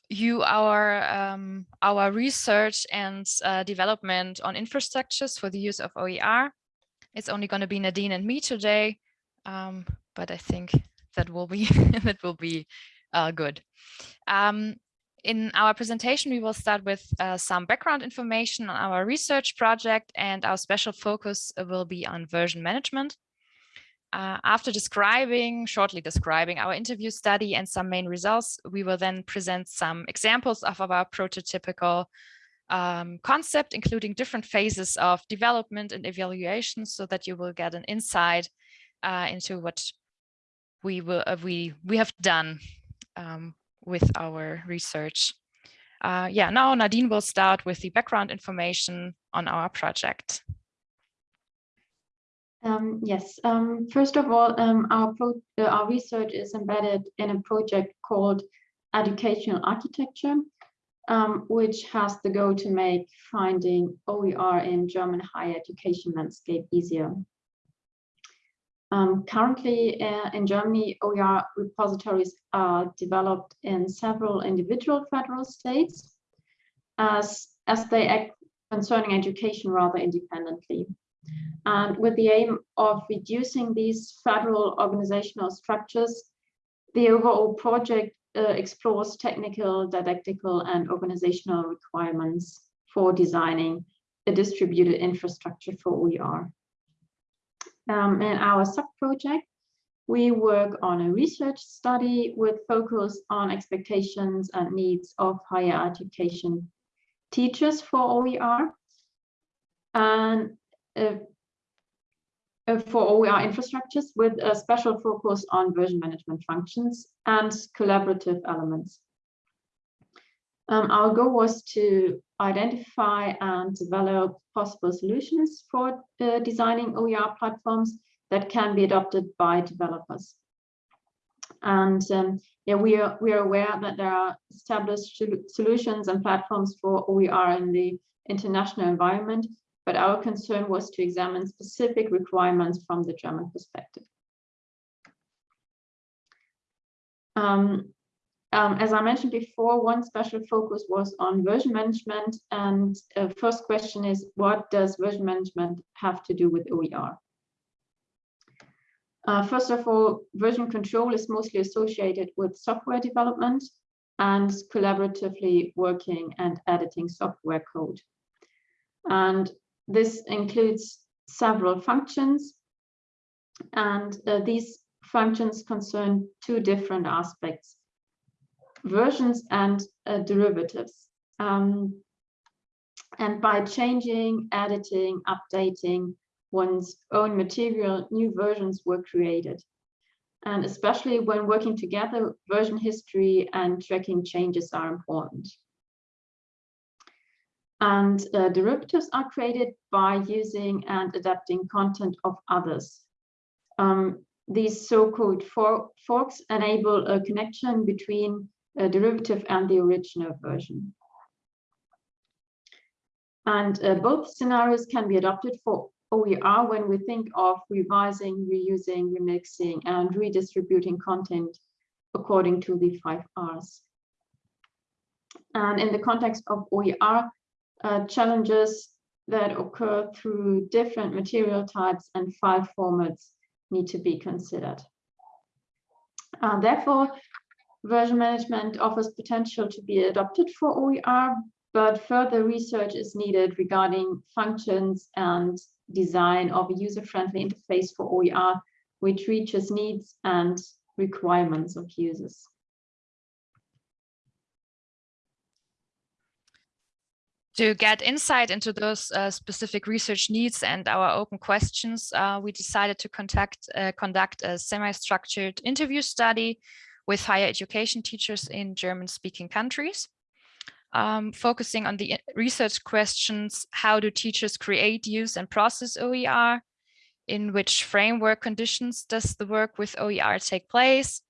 you our um, our research and uh, development on infrastructures for the use of OER. It's only going to be Nadine and me today, um, but I think that will be (laughs) that will be uh, good. Um, in our presentation, we will start with uh, some background information on our research project and our special focus will be on version management. Uh, after describing, shortly describing our interview study and some main results, we will then present some examples of our prototypical um, concept, including different phases of development and evaluation so that you will get an insight uh, into what we will uh, we we have done um, with our research. Uh, yeah, now Nadine will start with the background information on our project. Um, yes, um, first of all, um, our, uh, our research is embedded in a project called Educational Architecture, um, which has the goal to make finding OER in German higher education landscape easier. Um, currently uh, in Germany, OER repositories are developed in several individual federal states as, as they act concerning education rather independently. And with the aim of reducing these federal organizational structures, the overall project uh, explores technical, didactical, and organizational requirements for designing a distributed infrastructure for OER. Um, in our sub-project, we work on a research study with focus on expectations and needs of higher education teachers for OER. And for OER infrastructures with a special focus on version management functions and collaborative elements. Um, our goal was to identify and develop possible solutions for uh, designing OER platforms that can be adopted by developers. And um, yeah, we are, we are aware that there are established solutions and platforms for OER in the international environment, but our concern was to examine specific requirements from the German perspective. Um, um, as I mentioned before, one special focus was on version management. And uh, first question is, what does version management have to do with OER? Uh, first of all, version control is mostly associated with software development and collaboratively working and editing software code. And this includes several functions. And uh, these functions concern two different aspects versions and uh, derivatives. Um, and by changing, editing, updating one's own material, new versions were created. And especially when working together, version history and tracking changes are important. And uh, derivatives are created by using and adapting content of others. Um, these so-called for forks enable a connection between a derivative and the original version. And uh, both scenarios can be adopted for OER when we think of revising, reusing, remixing, and redistributing content according to the five R's. And in the context of OER, uh, challenges that occur through different material types and file formats need to be considered. Uh, therefore, version management offers potential to be adopted for OER, but further research is needed regarding functions and design of a user-friendly interface for OER, which reaches needs and requirements of users. To get insight into those uh, specific research needs and our open questions, uh, we decided to contact, uh, conduct a semi-structured interview study with higher education teachers in German-speaking countries. Um, focusing on the research questions, how do teachers create, use and process OER? In which framework conditions does the work with OER take place?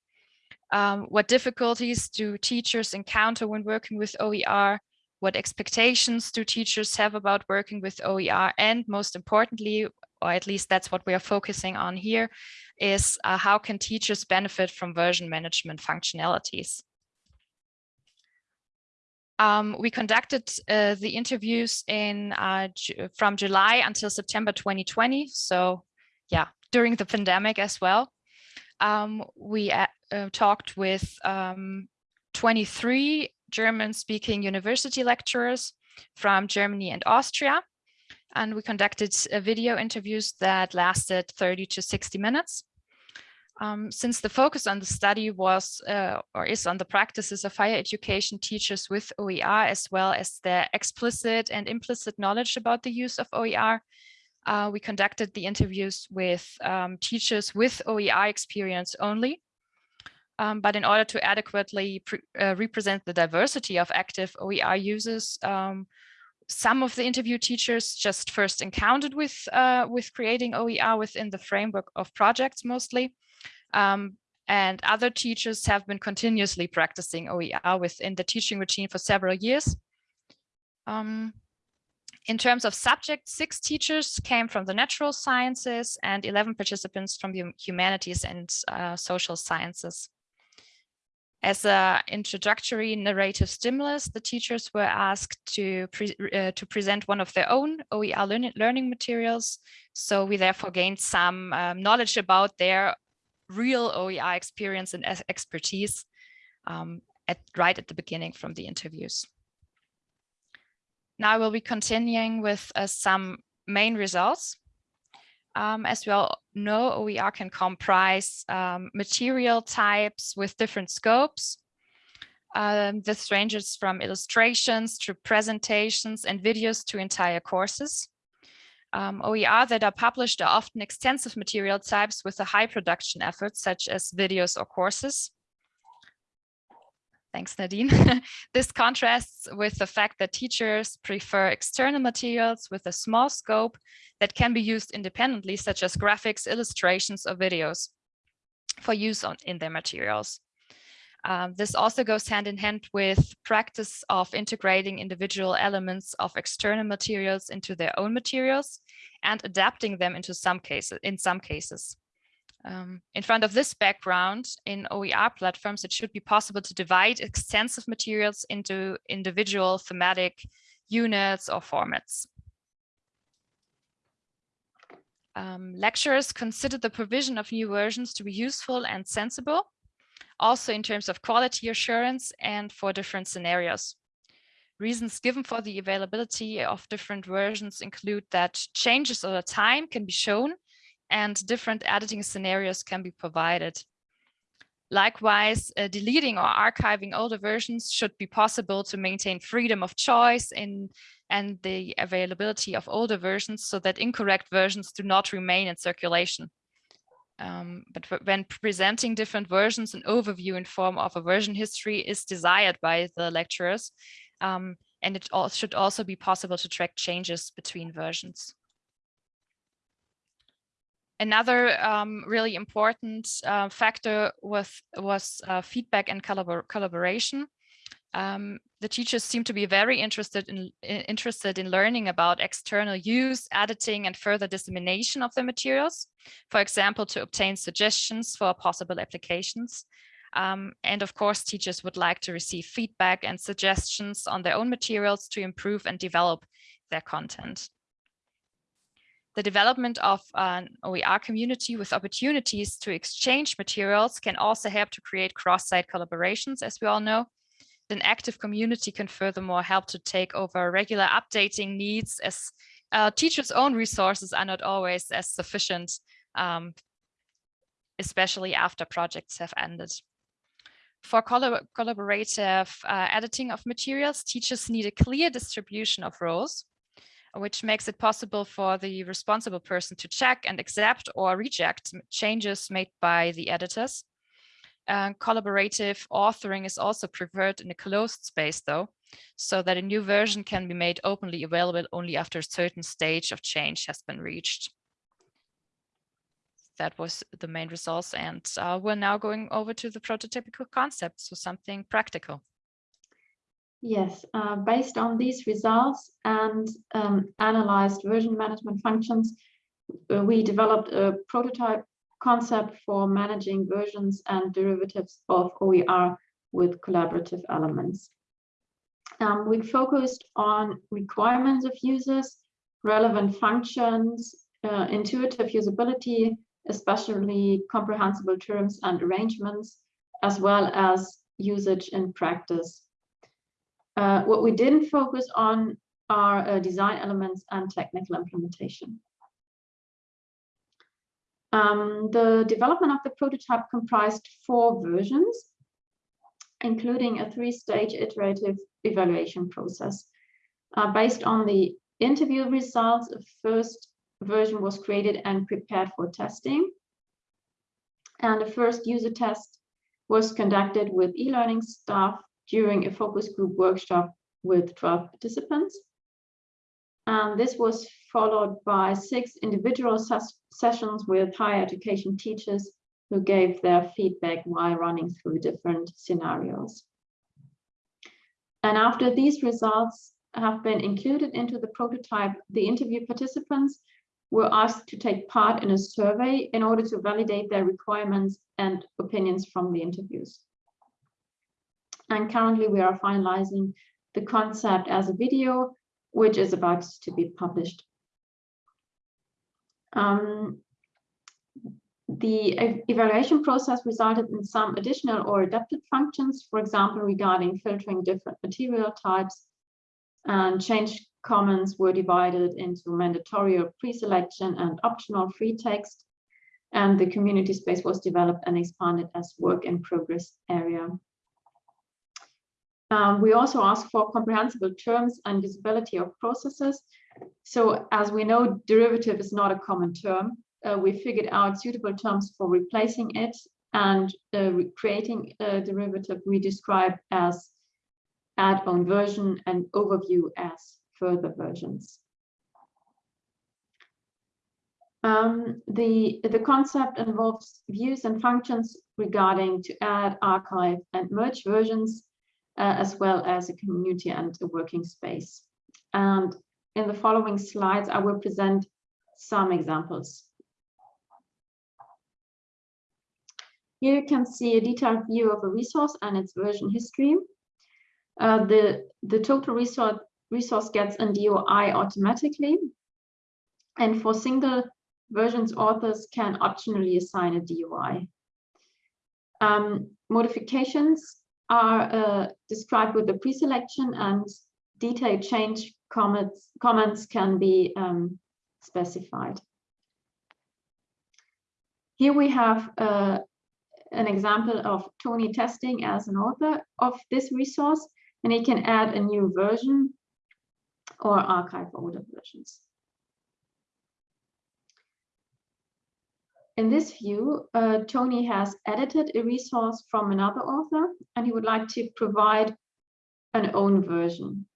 Um, what difficulties do teachers encounter when working with OER? What expectations do teachers have about working with OER? And most importantly, or at least that's what we are focusing on here, is uh, how can teachers benefit from version management functionalities? Um, we conducted uh, the interviews in uh, from July until September 2020. So yeah, during the pandemic as well. Um, we uh, uh talked with um, 23 German-speaking university lecturers from Germany and Austria. And we conducted uh, video interviews that lasted 30 to 60 minutes. Um, since the focus on the study was uh, or is on the practices of higher education teachers with OER, as well as their explicit and implicit knowledge about the use of OER, uh, we conducted the interviews with um, teachers with OER experience only. Um, but in order to adequately uh, represent the diversity of active OER users, um, some of the interview teachers just first encountered with, uh, with creating OER within the framework of projects mostly. Um, and other teachers have been continuously practicing OER within the teaching routine for several years. Um, in terms of subject, six teachers came from the natural sciences and 11 participants from the humanities and uh, social sciences. As an introductory narrative stimulus, the teachers were asked to, pre uh, to present one of their own OER learning, learning materials. So we therefore gained some um, knowledge about their real OER experience and expertise um, at right at the beginning from the interviews. Now we'll be continuing with uh, some main results. Um, as we all know, OER can comprise um, material types with different scopes. Um, this ranges from illustrations to presentations and videos to entire courses. Um, OER that are published are often extensive material types with a high production effort, such as videos or courses. Thanks, Nadine. (laughs) this contrasts with the fact that teachers prefer external materials with a small scope that can be used independently, such as graphics, illustrations, or videos for use on, in their materials. Um, this also goes hand in hand with practice of integrating individual elements of external materials into their own materials and adapting them into some cases, in some cases. Um, in front of this background, in OER platforms, it should be possible to divide extensive materials into individual thematic units or formats. Um, lecturers consider the provision of new versions to be useful and sensible also in terms of quality assurance and for different scenarios. Reasons given for the availability of different versions include that changes over time can be shown and different editing scenarios can be provided. Likewise, uh, deleting or archiving older versions should be possible to maintain freedom of choice in and the availability of older versions so that incorrect versions do not remain in circulation. Um, but when presenting different versions, an overview in form of a version history is desired by the lecturers. Um, and it all should also be possible to track changes between versions. Another um, really important uh, factor was, was uh, feedback and collabor collaboration. Um, the teachers seem to be very interested in, interested in learning about external use, editing, and further dissemination of the materials. For example, to obtain suggestions for possible applications. Um, and of course, teachers would like to receive feedback and suggestions on their own materials to improve and develop their content. The development of an OER community with opportunities to exchange materials can also help to create cross-site collaborations, as we all know, an active community can furthermore help to take over regular updating needs as uh, teachers' own resources are not always as sufficient, um, especially after projects have ended. For collab collaborative uh, editing of materials, teachers need a clear distribution of roles, which makes it possible for the responsible person to check and accept or reject changes made by the editors. Uh, collaborative authoring is also preferred in a closed space though, so that a new version can be made openly available only after a certain stage of change has been reached. That was the main results and uh, we're now going over to the prototypical concept, so something practical. Yes, uh, based on these results and um, analyzed version management functions, uh, we developed a prototype concept for managing versions and derivatives of OER with collaborative elements. Um, we focused on requirements of users, relevant functions, uh, intuitive usability, especially comprehensible terms and arrangements, as well as usage in practice. Uh, what we didn't focus on are uh, design elements and technical implementation. Um, the development of the prototype comprised four versions, including a three-stage iterative evaluation process. Uh, based on the interview results, a first version was created and prepared for testing. And the first user test was conducted with e-learning staff during a focus group workshop with 12 participants. And this was followed by six individual ses sessions with higher education teachers who gave their feedback while running through different scenarios. And after these results have been included into the prototype, the interview participants were asked to take part in a survey in order to validate their requirements and opinions from the interviews. And currently we are finalizing the concept as a video, which is about to be published. Um, the evaluation process resulted in some additional or adapted functions, for example, regarding filtering different material types and change comments were divided into mandatory or pre-selection and optional free text. And the community space was developed and expanded as work in progress area. Um, we also ask for comprehensible terms and usability of processes. So as we know, derivative is not a common term. Uh, we figured out suitable terms for replacing it and uh, creating a derivative we describe as add-on version and overview as further versions. Um, the, the concept involves views and functions regarding to add, archive, and merge versions, uh, as well as a community and a working space. And in the following slides, I will present some examples. Here you can see a detailed view of a resource and its version history. Uh, the, the total resource, resource gets a DOI automatically. And for single versions, authors can optionally assign a DOI. Um, modifications are uh, described with the pre-selection and detailed change comments, comments can be um, specified. Here we have uh, an example of Tony testing as an author of this resource, and he can add a new version or archive older versions. In this view, uh, Tony has edited a resource from another author, and he would like to provide an own version.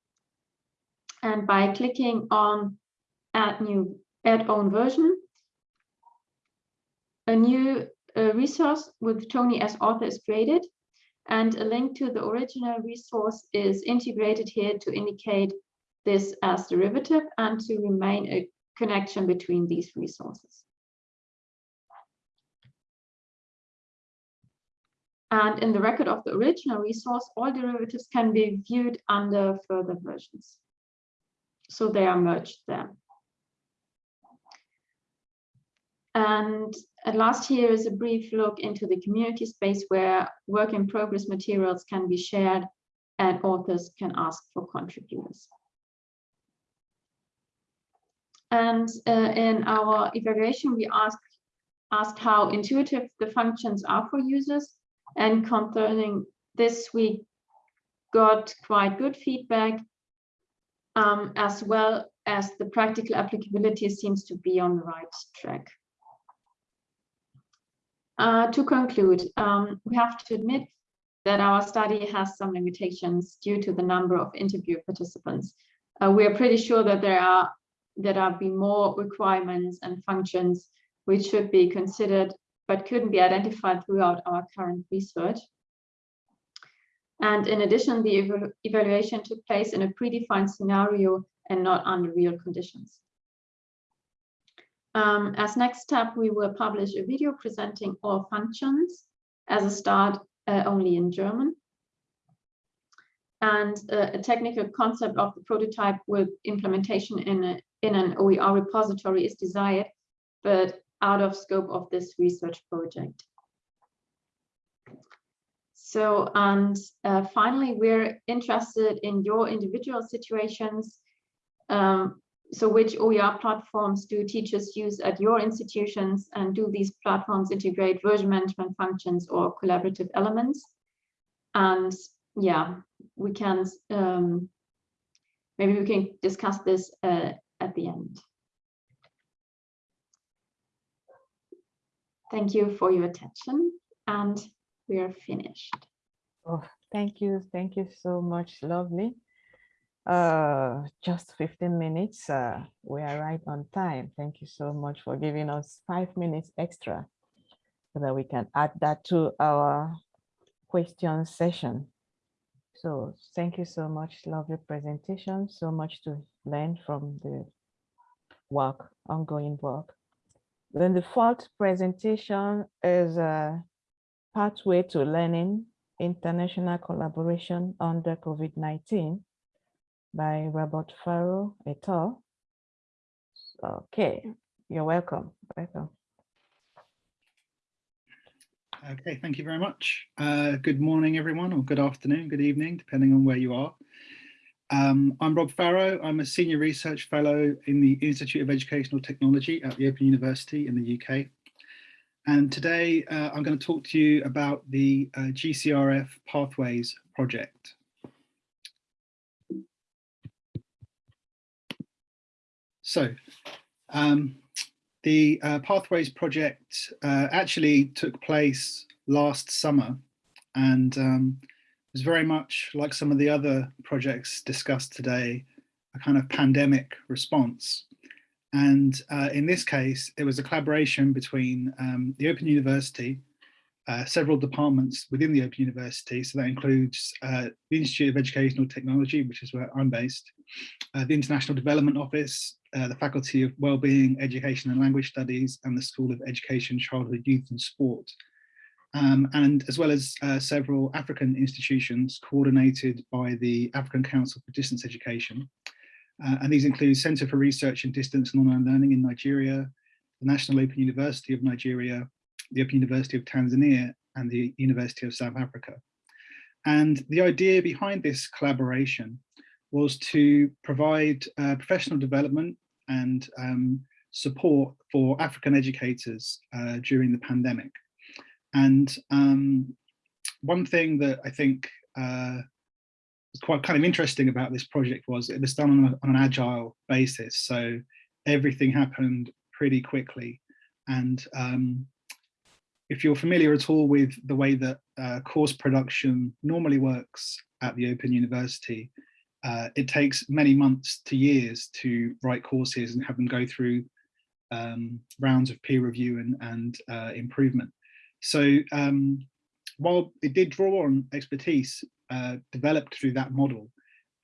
And by clicking on add new add own version, a new uh, resource with Tony as author is created, and a link to the original resource is integrated here to indicate this as derivative and to remain a connection between these resources. And in the record of the original resource, all derivatives can be viewed under further versions. So they are merged there. And at last here is a brief look into the community space where work in progress materials can be shared and authors can ask for contributors. And uh, in our evaluation, we asked, asked how intuitive the functions are for users. And concerning this, we got quite good feedback, um, as well as the practical applicability seems to be on the right track. Uh, to conclude, um, we have to admit that our study has some limitations due to the number of interview participants. Uh, we are pretty sure that there are that are be more requirements and functions which should be considered but couldn't be identified throughout our current research. And in addition, the ev evaluation took place in a predefined scenario and not under real conditions. Um, as next step, we will publish a video presenting all functions as a start uh, only in German. And uh, a technical concept of the prototype with implementation in, a, in an OER repository is desired, but out of scope of this research project. So, and uh, finally, we're interested in your individual situations. Um, so which OER platforms do teachers use at your institutions and do these platforms integrate version management functions or collaborative elements? And yeah, we can, um, maybe we can discuss this uh, at the end. Thank you for your attention and we are finished. Oh, thank you. Thank you so much. Lovely. Uh, just 15 minutes. Uh, we are right on time. Thank you so much for giving us five minutes extra so that we can add that to our question session. So thank you so much. Lovely presentation. So much to learn from the work, ongoing work. Then the fourth presentation is a pathway to learning international collaboration under COVID-19 by Robert Farrow et al. Okay, you're welcome. Welcome. Okay, thank you very much. Uh, good morning, everyone, or good afternoon, good evening, depending on where you are. Um, I'm Rob Farrow. I'm a senior research fellow in the Institute of Educational Technology at the Open University in the UK. And today uh, I'm going to talk to you about the uh, GCRF Pathways project. So um, the uh, Pathways project uh, actually took place last summer and um, was very much like some of the other projects discussed today, a kind of pandemic response. And uh, in this case, it was a collaboration between um, the Open University, uh, several departments within the Open University. So that includes uh, the Institute of Educational Technology, which is where I'm based, uh, the International Development Office, uh, the Faculty of Wellbeing, Education and Language Studies, and the School of Education, Childhood, Youth and Sport um, and as well as uh, several African institutions coordinated by the African Council for Distance Education. Uh, and these include Center for Research in Distance and Online Learning in Nigeria, the National Open University of Nigeria, the Open University of Tanzania, and the University of South Africa. And the idea behind this collaboration was to provide uh, professional development and um, support for African educators uh, during the pandemic. And um, one thing that I think uh, was quite kind of interesting about this project was it was done on, a, on an agile basis. So everything happened pretty quickly. And um, if you're familiar at all with the way that uh, course production normally works at the Open University, uh, it takes many months to years to write courses and have them go through um, rounds of peer review and, and uh, improvement. So um, while it did draw on expertise uh, developed through that model,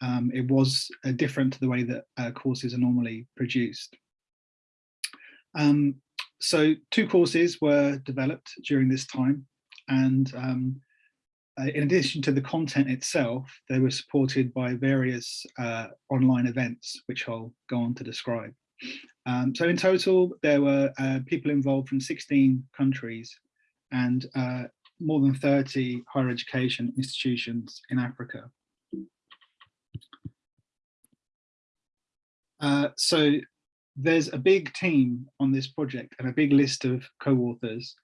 um, it was uh, different to the way that uh, courses are normally produced. Um, so two courses were developed during this time and um, uh, in addition to the content itself, they were supported by various uh, online events, which I'll go on to describe. Um, so in total, there were uh, people involved from 16 countries and uh, more than 30 higher education institutions in Africa. Uh, so there's a big team on this project and a big list of co-authors,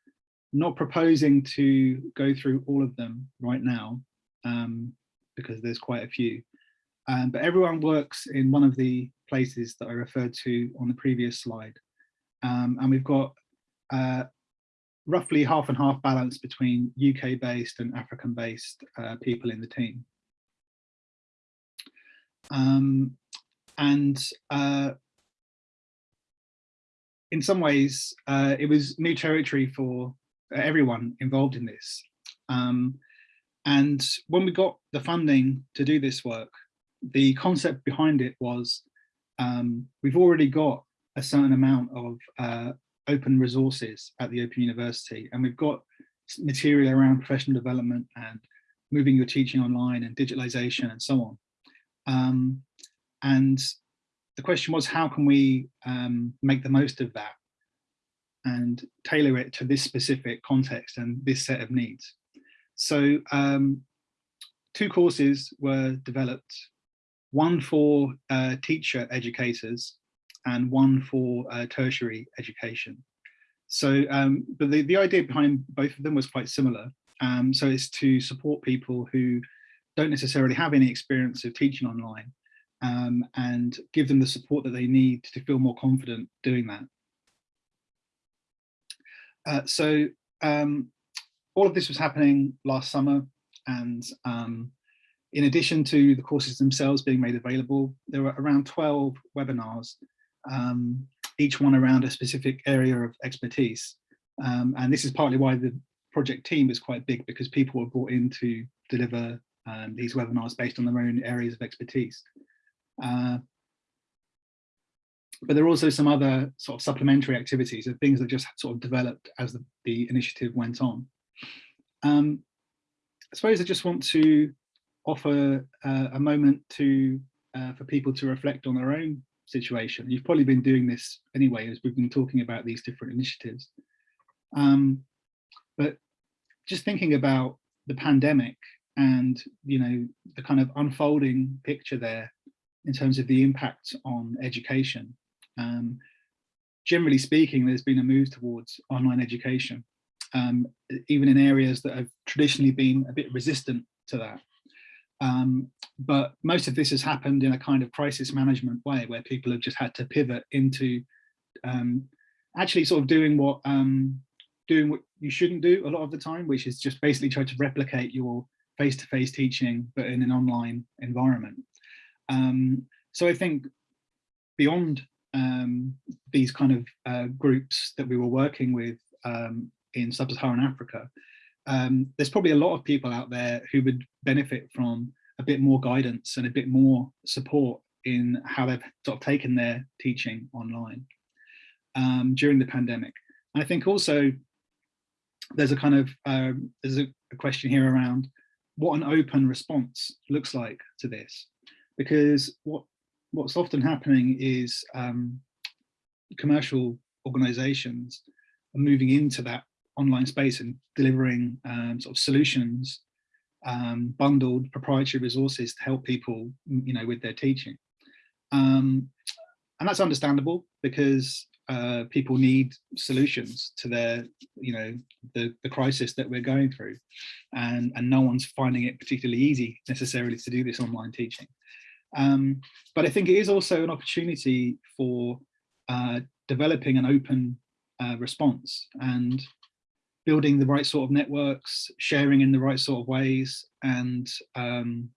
not proposing to go through all of them right now, um, because there's quite a few. Um, but everyone works in one of the places that I referred to on the previous slide. Um, and we've got uh, roughly half and half balance between UK based and African based uh, people in the team. Um, and uh, in some ways, uh, it was new territory for everyone involved in this. Um, and when we got the funding to do this work, the concept behind it was um, we've already got a certain amount of uh, open resources at the Open University. And we've got material around professional development and moving your teaching online and digitalization and so on. Um, and the question was, how can we um, make the most of that and tailor it to this specific context and this set of needs? So um, two courses were developed, one for uh, teacher educators and one for uh, tertiary education. So, um, but the, the idea behind both of them was quite similar. Um, so it's to support people who don't necessarily have any experience of teaching online um, and give them the support that they need to feel more confident doing that. Uh, so um, all of this was happening last summer and um, in addition to the courses themselves being made available, there were around 12 webinars, um, each one around a specific area of expertise. Um, and this is partly why the project team is quite big because people were brought in to deliver um, these webinars based on their own areas of expertise. Uh, but there are also some other sort of supplementary activities and things that just sort of developed as the, the initiative went on. Um, I suppose I just want to offer uh, a moment to uh, for people to reflect on their own situation. You've probably been doing this anyway, as we've been talking about these different initiatives. Um, but just thinking about the pandemic and you know the kind of unfolding picture there in terms of the impact on education. Um, generally speaking, there's been a move towards online education, um, even in areas that have traditionally been a bit resistant to that. Um, but most of this has happened in a kind of crisis management way where people have just had to pivot into um, actually sort of doing what um, doing what you shouldn't do a lot of the time, which is just basically try to replicate your face-to-face -face teaching, but in an online environment. Um, so I think beyond um, these kind of uh, groups that we were working with um, in sub-Saharan Africa, um, there's probably a lot of people out there who would benefit from a bit more guidance and a bit more support in how they've sort of taken their teaching online um, during the pandemic. And I think also there's a kind of um, there's a, question here around what an open response looks like to this because what what's often happening is um, commercial organizations are moving into that online space and delivering um, sort of solutions, um, bundled proprietary resources to help people, you know, with their teaching. Um, and that's understandable because uh, people need solutions to their, you know, the, the crisis that we're going through. And, and no one's finding it particularly easy necessarily to do this online teaching. Um, but I think it is also an opportunity for uh, developing an open uh, response and building the right sort of networks, sharing in the right sort of ways. And um,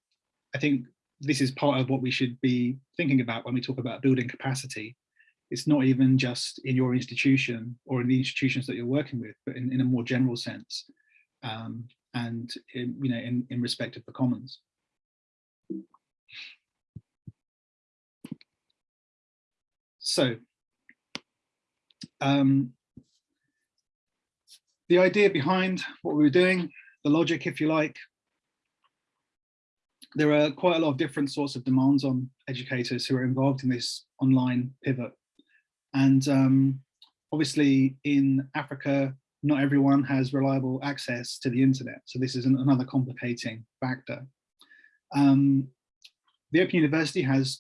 I think this is part of what we should be thinking about when we talk about building capacity. It's not even just in your institution or in the institutions that you're working with, but in, in a more general sense. Um, and in, you know, in, in respect of the commons. So, um, the idea behind what we were doing, the logic, if you like, there are quite a lot of different sorts of demands on educators who are involved in this online pivot. And um, obviously in Africa, not everyone has reliable access to the internet. So this is an, another complicating factor. Um, the Open University has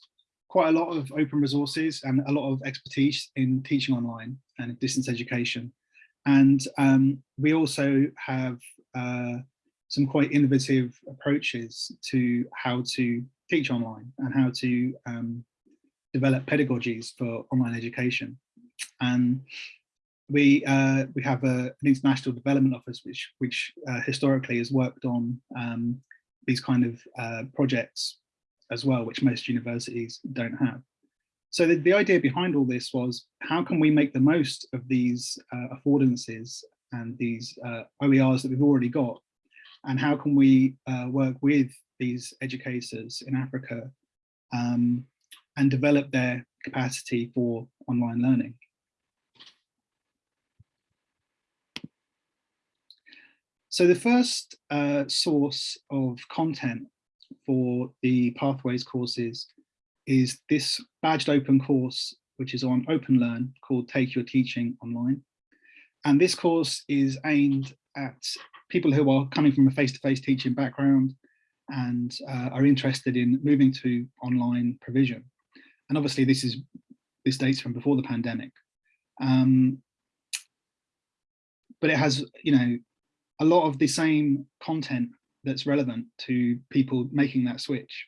quite a lot of open resources and a lot of expertise in teaching online and distance education. And um, we also have uh, some quite innovative approaches to how to teach online and how to um, develop pedagogies for online education. And we uh, we have a, an international development office which which uh, historically has worked on um, these kind of uh, projects as well, which most universities don't have. So the, the idea behind all this was how can we make the most of these uh, affordances and these uh, OERs that we've already got and how can we uh, work with these educators in Africa um, and develop their capacity for online learning. So the first uh, source of content for the Pathways courses is this badged open course, which is on OpenLearn called Take Your Teaching Online. and this course is aimed at people who are coming from a face-to-face -face teaching background and uh, are interested in moving to online provision. And obviously this is this dates from before the pandemic. Um, but it has, you know, a lot of the same content that's relevant to people making that switch.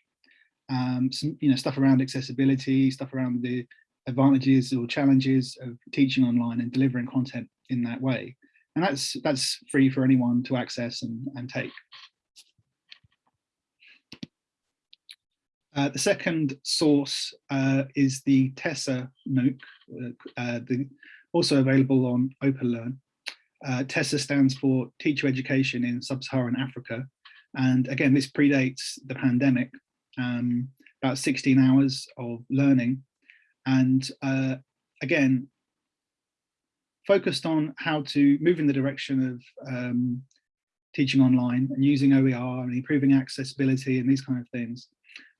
Um, some, you know, stuff around accessibility, stuff around the advantages or challenges of teaching online and delivering content in that way. And that's that's free for anyone to access and, and take. Uh, the second source uh, is the TESSA MOOC, uh, uh, the, also available on OpenLearn. Uh, TESSA stands for Teacher Education in Sub-Saharan Africa. And again, this predates the pandemic, um, about 16 hours of learning. And uh, again, focused on how to move in the direction of um, teaching online and using OER and improving accessibility and these kind of things.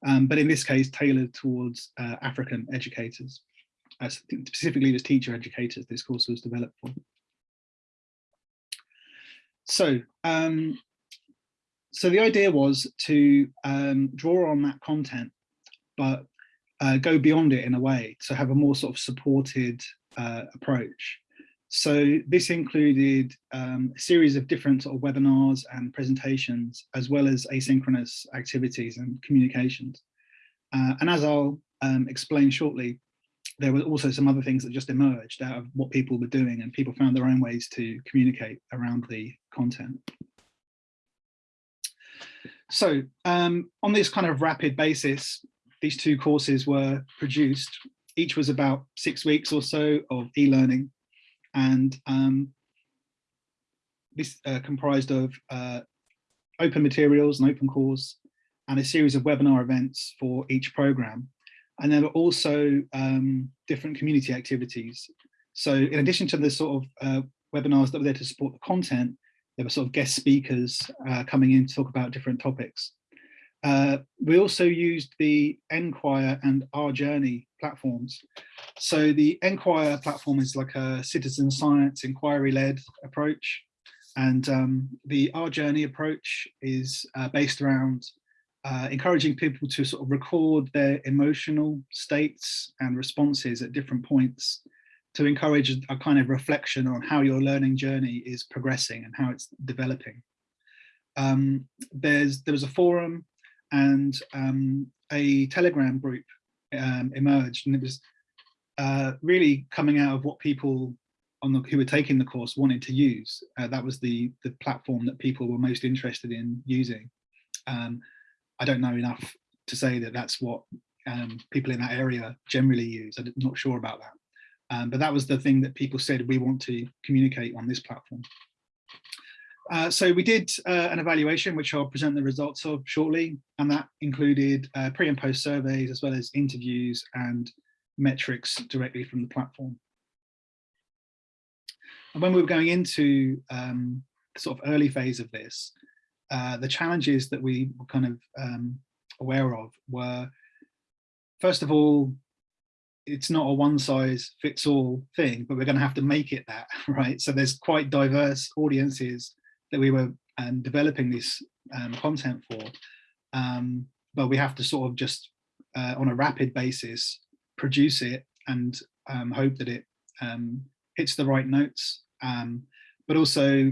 Um, but in this case, tailored towards uh, African educators. Uh, specifically, as teacher educators this course was developed for. So, um, so the idea was to um, draw on that content, but uh, go beyond it in a way to have a more sort of supported uh, approach. So this included um, a series of different sort of webinars and presentations, as well as asynchronous activities and communications. Uh, and as I'll um, explain shortly, there were also some other things that just emerged out of what people were doing and people found their own ways to communicate around the content. So um, on this kind of rapid basis, these two courses were produced. Each was about six weeks or so of e-learning and um, this uh, comprised of uh, open materials and open course and a series of webinar events for each program. And there were also um, different community activities. So in addition to the sort of uh, webinars that were there to support the content, there were sort of guest speakers uh, coming in to talk about different topics. Uh, we also used the nQuire and Our Journey platforms. So the nQuire platform is like a citizen science inquiry-led approach. And um, the Our Journey approach is uh, based around uh, encouraging people to sort of record their emotional states and responses at different points to encourage a kind of reflection on how your learning journey is progressing and how it's developing. Um, there's there was a forum and um, a Telegram group um, emerged, and it was uh, really coming out of what people on the, who were taking the course wanted to use. Uh, that was the the platform that people were most interested in using. Um, I don't know enough to say that that's what um, people in that area generally use. I'm not sure about that. Um, but that was the thing that people said we want to communicate on this platform. Uh, so we did uh, an evaluation, which I'll present the results of shortly, and that included uh, pre and post surveys, as well as interviews and metrics directly from the platform. And when we were going into um, sort of early phase of this, uh, the challenges that we were kind of um, aware of were, first of all, it's not a one size fits all thing, but we're going to have to make it that, (laughs) right? So there's quite diverse audiences that we were um, developing this um, content for, um, but we have to sort of just uh, on a rapid basis produce it and um, hope that it um, hits the right notes, um, but also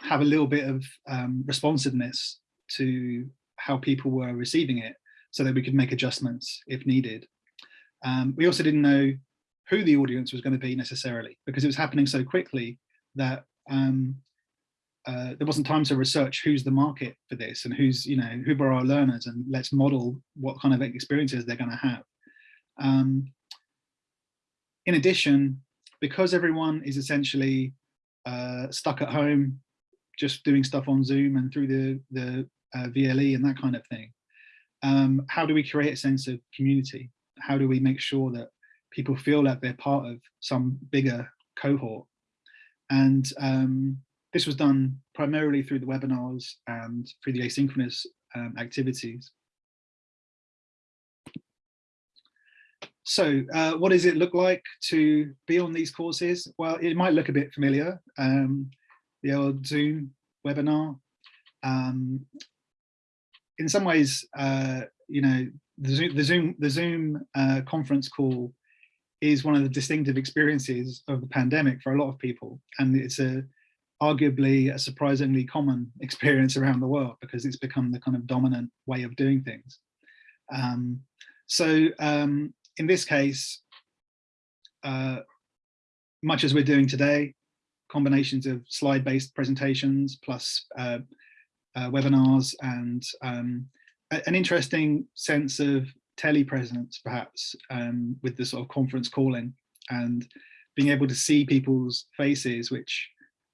have a little bit of responsiveness to how people were receiving it so that we could make adjustments if needed. Um, we also didn't know who the audience was going to be necessarily because it was happening so quickly that um, uh, there wasn't time to research who's the market for this and who's, you know, who are our learners and let's model what kind of experiences they're going to have. Um, in addition, because everyone is essentially uh, stuck at home, just doing stuff on Zoom and through the, the uh, VLE and that kind of thing, um, how do we create a sense of community? How do we make sure that people feel like they're part of some bigger cohort? And um, this was done primarily through the webinars and through the asynchronous um, activities. so uh, what does it look like to be on these courses? Well, it might look a bit familiar. Um, the old Zoom webinar. Um, in some ways, uh, you know, the Zoom, the Zoom, the Zoom uh, conference call is one of the distinctive experiences of the pandemic for a lot of people. And it's a arguably a surprisingly common (laughs) experience around the world because it's become the kind of dominant way of doing things. Um, so um, in this case, uh, much as we're doing today, combinations of slide-based presentations plus uh, uh, webinars and um, an interesting sense of telepresence perhaps um, with the sort of conference calling and being able to see people's faces which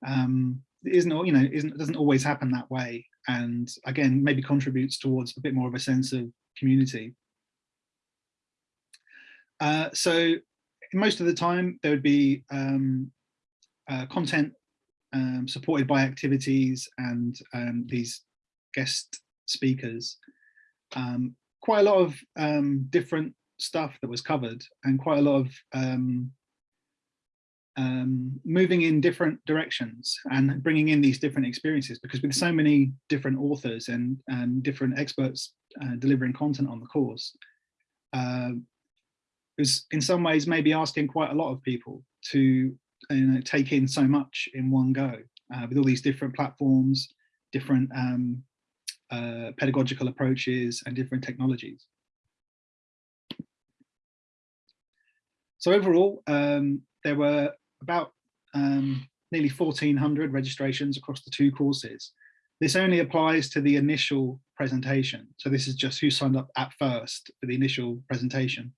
um, isn't you know isn't doesn't always happen that way and again maybe contributes towards a bit more of a sense of community uh, so most of the time there would be um, uh, content um, supported by activities and um, these guest speakers. Um, quite a lot of um, different stuff that was covered and quite a lot of um, um, moving in different directions and bringing in these different experiences because with so many different authors and, different experts uh, delivering content on the course, uh, was in some ways maybe asking quite a lot of people to you know, take in so much in one go uh, with all these different platforms, different um, uh, pedagogical approaches and different technologies. So overall, um, there were about um, nearly 1400 registrations across the two courses. This only applies to the initial presentation. So this is just who signed up at first for the initial presentation.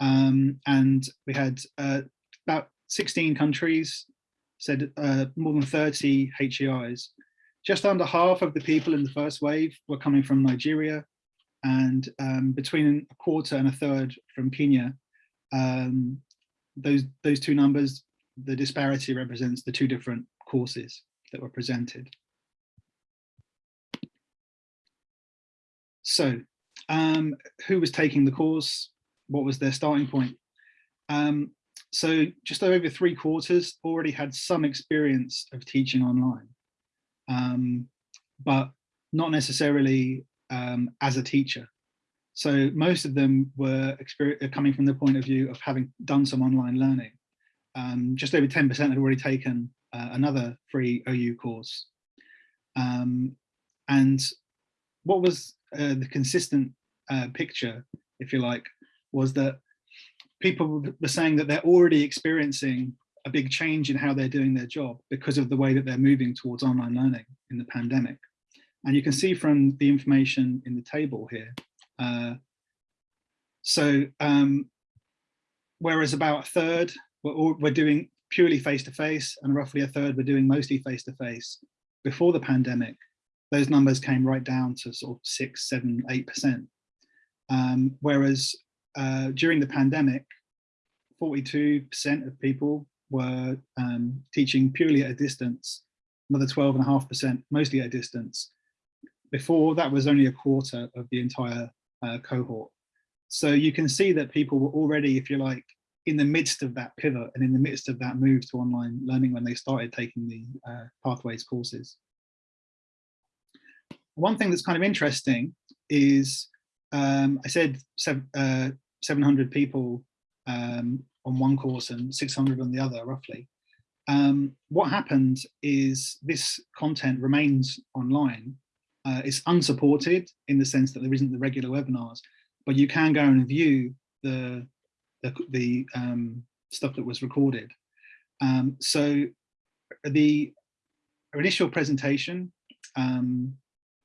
Um, and we had uh, about 16 countries, said uh, more than 30 HEIs. Just under half of the people in the first wave were coming from Nigeria and um, between a quarter and a third from Kenya. Um, those, those two numbers, the disparity represents the two different courses that were presented. So um, who was taking the course? What was their starting point? Um, so just over three quarters already had some experience of teaching online, um, but not necessarily um, as a teacher. So most of them were uh, coming from the point of view of having done some online learning. Um, just over 10% had already taken uh, another free OU course. Um, and what was uh, the consistent uh, picture, if you like, was that people were saying that they're already experiencing a big change in how they're doing their job because of the way that they're moving towards online learning in the pandemic. And you can see from the information in the table here. Uh, so um, whereas about a third we're, we're doing purely face-to-face -face, and roughly a third we're doing mostly face-to-face -face, before the pandemic, those numbers came right down to sort of six, seven, eight percent. Um, whereas uh, during the pandemic, 42% of people were um, teaching purely at a distance, another 12.5% mostly at a distance. Before that was only a quarter of the entire uh, cohort. So you can see that people were already, if you like, in the midst of that pivot and in the midst of that move to online learning when they started taking the uh, pathways courses. One thing that's kind of interesting is um, I said seven, uh, 700 people um, on one course and 600 on the other, roughly. Um, what happened is this content remains online. Uh, it's unsupported in the sense that there isn't the regular webinars, but you can go and view the, the, the um, stuff that was recorded. Um, so the initial presentation, um,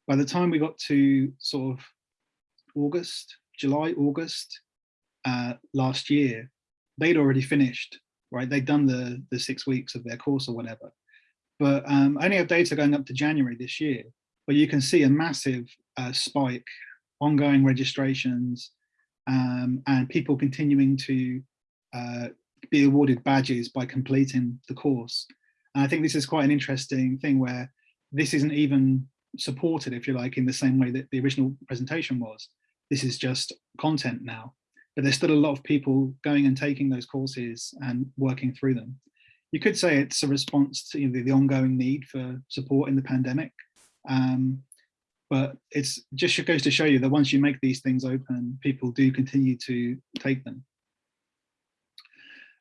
by the time we got to sort of August, July, August uh, last year, they'd already finished, right? They'd done the, the six weeks of their course or whatever. But um, I only have data going up to January this year, but you can see a massive uh, spike, ongoing registrations, um, and people continuing to uh, be awarded badges by completing the course. And I think this is quite an interesting thing where this isn't even supported, if you like, in the same way that the original presentation was. This is just content now. But there's still a lot of people going and taking those courses and working through them. You could say it's a response to you know, the, the ongoing need for support in the pandemic. Um, but it's just goes to show you that once you make these things open, people do continue to take them.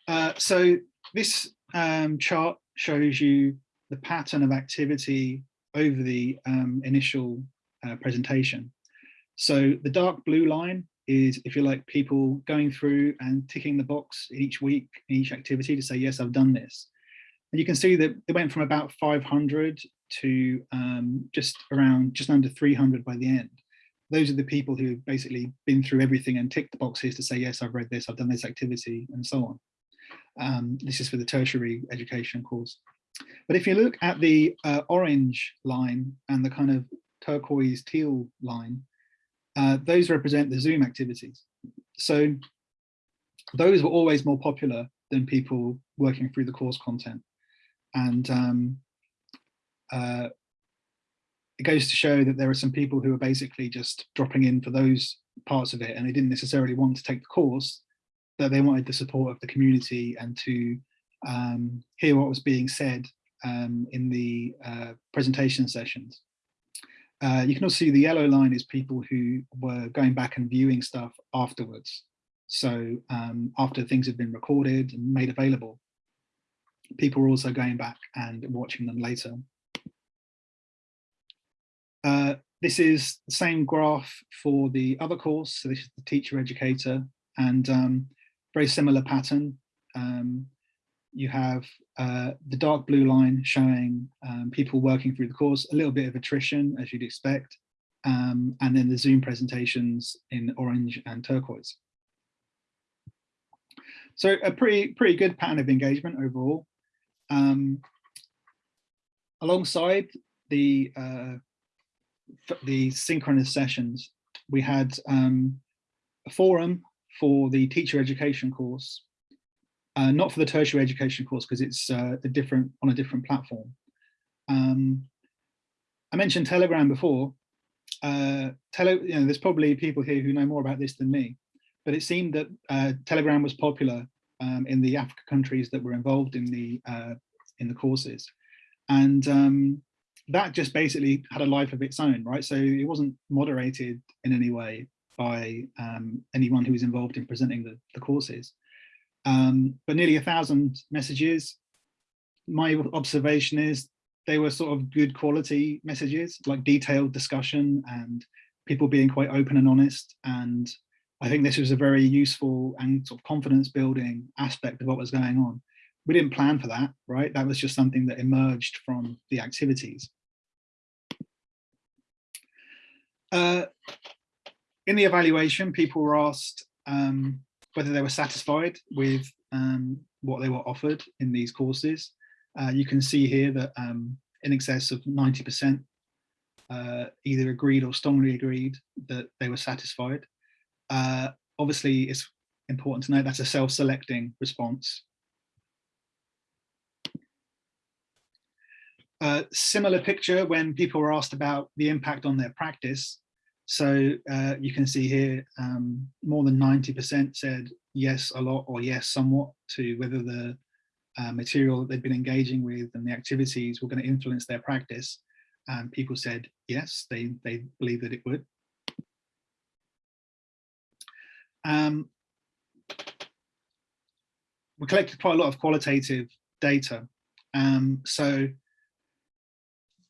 Uh, so this um, chart shows you the pattern of activity over the um, initial uh, presentation. So the dark blue line is, if you like, people going through and ticking the box each week, each activity to say, yes, I've done this. And you can see that they went from about 500 to um, just around, just under 300 by the end. Those are the people who've basically been through everything and ticked the boxes to say, yes, I've read this, I've done this activity, and so on. Um, this is for the tertiary education course. But if you look at the uh, orange line and the kind of turquoise teal line, uh, those represent the Zoom activities. So those were always more popular than people working through the course content. And um, uh, it goes to show that there are some people who are basically just dropping in for those parts of it and they didn't necessarily want to take the course, that they wanted the support of the community and to um, hear what was being said um, in the uh, presentation sessions. Uh, you can also see the yellow line is people who were going back and viewing stuff afterwards. So um, after things have been recorded and made available, people are also going back and watching them later. Uh, this is the same graph for the other course. So this is the teacher educator and um, very similar pattern. Um, you have uh, the dark blue line showing um, people working through the course, a little bit of attrition as you'd expect, um, and then the Zoom presentations in orange and turquoise. So a pretty, pretty good pattern of engagement overall. Um, alongside the, uh, the synchronous sessions, we had um, a forum for the teacher education course uh, not for the tertiary education course because it's uh, a different on a different platform. Um, I mentioned Telegram before. Uh, tele, you know, there's probably people here who know more about this than me, but it seemed that uh, Telegram was popular um, in the Africa countries that were involved in the uh, in the courses, and um, that just basically had a life of its own, right? So it wasn't moderated in any way by um, anyone who was involved in presenting the, the courses um, but nearly a thousand messages. My observation is they were sort of good quality messages, like detailed discussion and people being quite open and honest. And I think this was a very useful and sort of confidence building aspect of what was going on. We didn't plan for that, right? That was just something that emerged from the activities. Uh, in the evaluation, people were asked um, whether they were satisfied with um, what they were offered in these courses. Uh, you can see here that um, in excess of 90% uh, either agreed or strongly agreed that they were satisfied. Uh, obviously, it's important to note that's a self-selecting response. Uh, similar picture when people were asked about the impact on their practice. So uh, you can see here, um, more than 90% said yes a lot or yes somewhat to whether the uh, material that they've been engaging with and the activities were going to influence their practice. And people said yes, they, they believe that it would. Um, we collected quite a lot of qualitative data. Um, so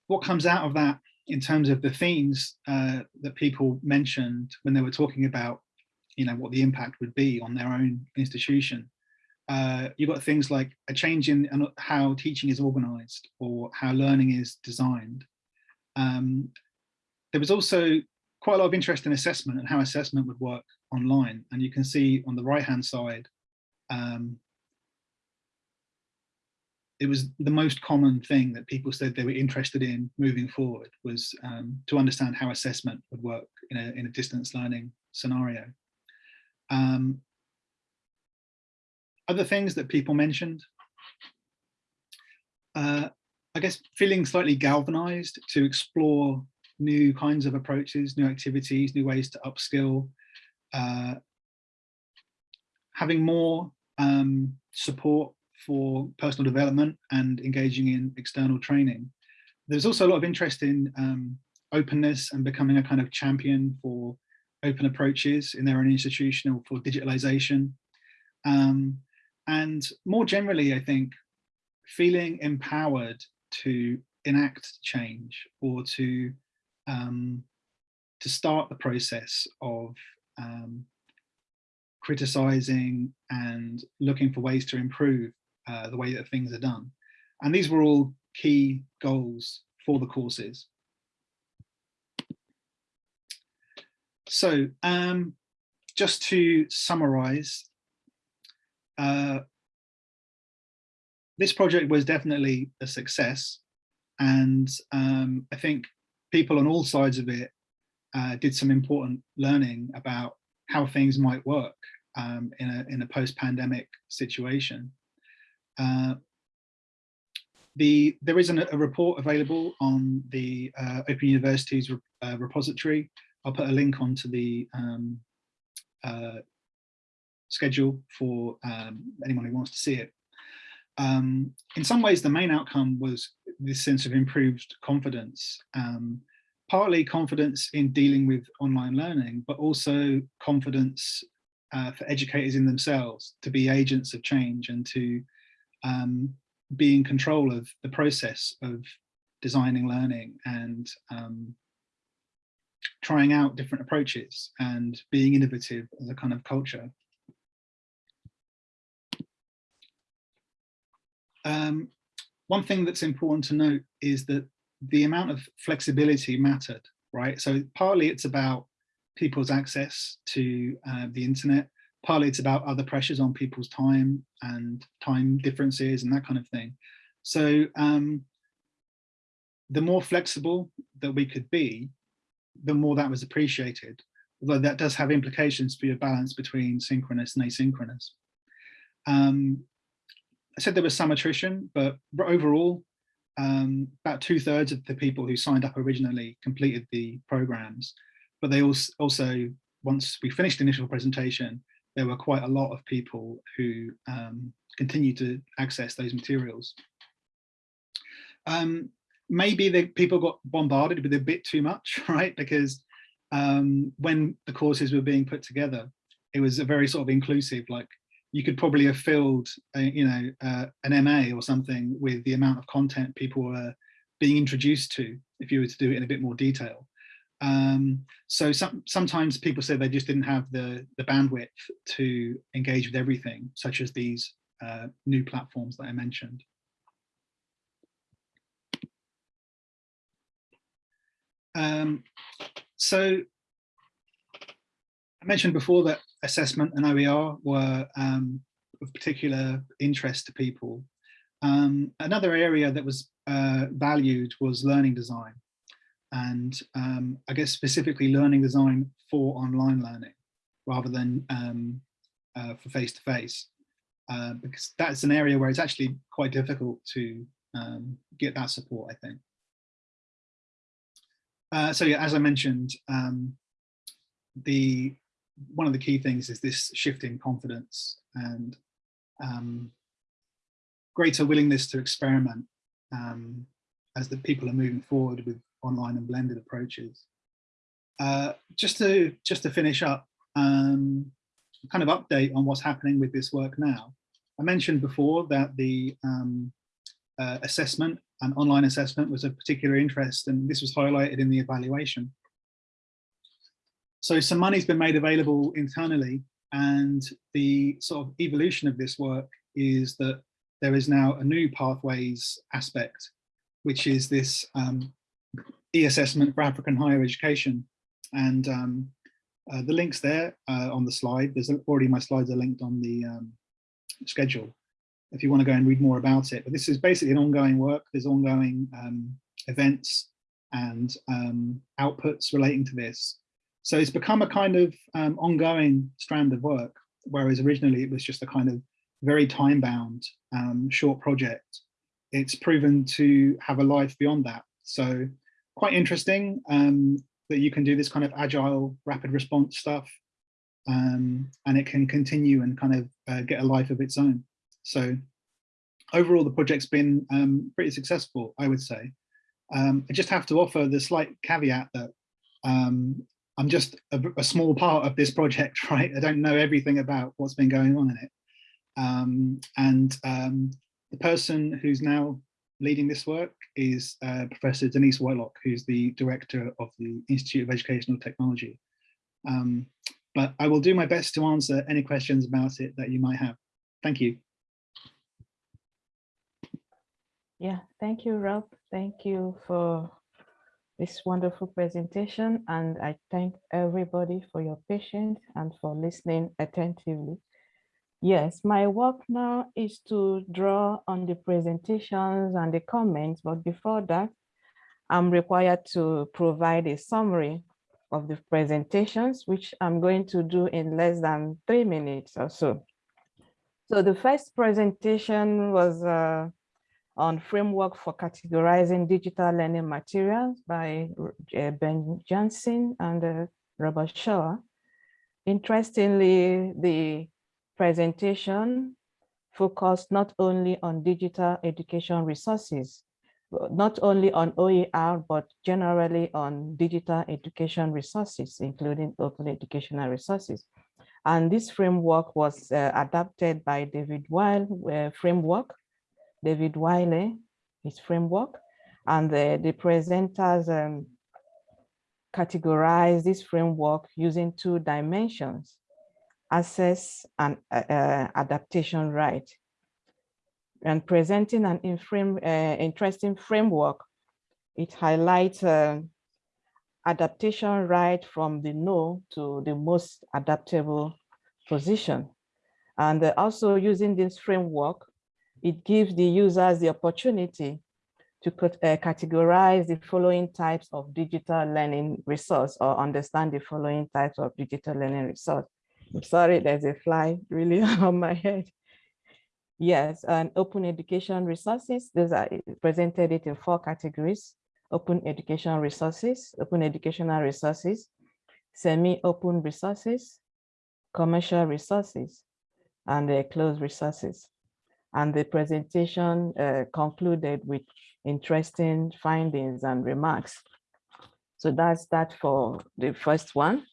what comes out of that in terms of the themes uh, that people mentioned when they were talking about, you know, what the impact would be on their own institution. Uh, you've got things like a change in how teaching is organized or how learning is designed. Um, there was also quite a lot of interest in assessment and how assessment would work online. And you can see on the right hand side, um, it was the most common thing that people said they were interested in moving forward was um, to understand how assessment would work in a, in a distance learning scenario. Um, other things that people mentioned, uh, I guess feeling slightly galvanized to explore new kinds of approaches, new activities, new ways to upskill, uh, having more um, support for personal development and engaging in external training. There's also a lot of interest in um, openness and becoming a kind of champion for open approaches in their own institution or for digitalization. Um, and more generally, I think, feeling empowered to enact change or to um, to start the process of um, criticizing and looking for ways to improve uh, the way that things are done. And these were all key goals for the courses. So um, just to summarize, uh, this project was definitely a success. And um, I think people on all sides of it uh, did some important learning about how things might work um, in a, in a post-pandemic situation. Uh, the, there is an, a report available on the uh, Open University's uh, repository. I'll put a link onto the um, uh, schedule for um, anyone who wants to see it. Um, in some ways, the main outcome was this sense of improved confidence, um, partly confidence in dealing with online learning, but also confidence uh, for educators in themselves to be agents of change and to um, be in control of the process of designing learning and um, trying out different approaches and being innovative as a kind of culture. Um, one thing that's important to note is that the amount of flexibility mattered, right? So partly it's about people's access to uh, the internet, partly it's about other pressures on people's time and time differences and that kind of thing. So um, the more flexible that we could be, the more that was appreciated, although that does have implications for your balance between synchronous and asynchronous. Um, I said there was some attrition, but overall, um, about two thirds of the people who signed up originally completed the programs, but they also, also once we finished the initial presentation, there were quite a lot of people who um, continued to access those materials. Um, maybe the people got bombarded with a bit too much, (laughs) right? Because um, when the courses were being put together, it was a very sort of inclusive, like you could probably have filled, a, you know, uh, an MA or something with the amount of content people were being introduced to if you were to do it in a bit more detail. Um, so some, sometimes people say they just didn't have the, the bandwidth to engage with everything, such as these uh, new platforms that I mentioned. Um, so I mentioned before that assessment and OER were um, of particular interest to people. Um, another area that was uh, valued was learning design and um, I guess specifically learning design for online learning rather than um, uh, for face-to-face -face, uh, because that's an area where it's actually quite difficult to um, get that support, I think. Uh, so yeah, as I mentioned, um, the one of the key things is this shift in confidence and um, greater willingness to experiment um, as the people are moving forward with online and blended approaches. Uh, just to just to finish up, um, kind of update on what's happening with this work now. I mentioned before that the um, uh, assessment and online assessment was of particular interest, and this was highlighted in the evaluation. So some money's been made available internally, and the sort of evolution of this work is that there is now a new pathways aspect, which is this um, e-assessment for African higher education. And um, uh, the links there uh, on the slide, there's already my slides are linked on the um, schedule if you want to go and read more about it. But this is basically an ongoing work. There's ongoing um, events and um, outputs relating to this. So it's become a kind of um, ongoing strand of work, whereas originally it was just a kind of very time-bound um, short project. It's proven to have a life beyond that. So quite interesting um, that you can do this kind of agile rapid response stuff um, and it can continue and kind of uh, get a life of its own. So overall, the project's been um, pretty successful, I would say. Um, I just have to offer the slight caveat that um, I'm just a, a, small part of this project, (laughs) right? I don't know everything about what's been going on in it. Um, and the person who's now leading this work is uh, Professor Denise Whitelock, who's the director of the Institute of Educational Technology. Um, but I will do my best to answer any questions about it that you might have. Thank you. Yeah, thank you, Rob. Thank you for this wonderful presentation. And I thank everybody for your patience and for listening attentively. Yes, my work now is to draw on the presentations and the comments, but before that, I'm required to provide a summary of the presentations, which I'm going to do in less than three minutes or so. So the first presentation was uh, on framework for categorizing digital learning materials by uh, Ben Johnson and uh, Robert Shaw. Interestingly, the presentation focused not only on digital education resources, not only on OER, but generally on digital education resources, including open educational resources. And this framework was uh, adapted by David Weil uh, framework, David Wiley, his framework, and the, the presenters um, categorize this framework using two dimensions, access and uh, uh adaptation right and presenting an uh, interesting framework. It highlights uh, adaptation right from the no to the most adaptable position. And uh, also using this framework, it gives the users the opportunity to uh, categorize the following types of digital learning resource or understand the following types of digital learning resource. I'm sorry, there's a fly really (laughs) on my head. Yes, and open education resources, those are presented it in four categories. Open education resources, open educational resources, semi-open resources, commercial resources, and uh, closed resources. And the presentation uh, concluded with interesting findings and remarks. So that's that for the first one.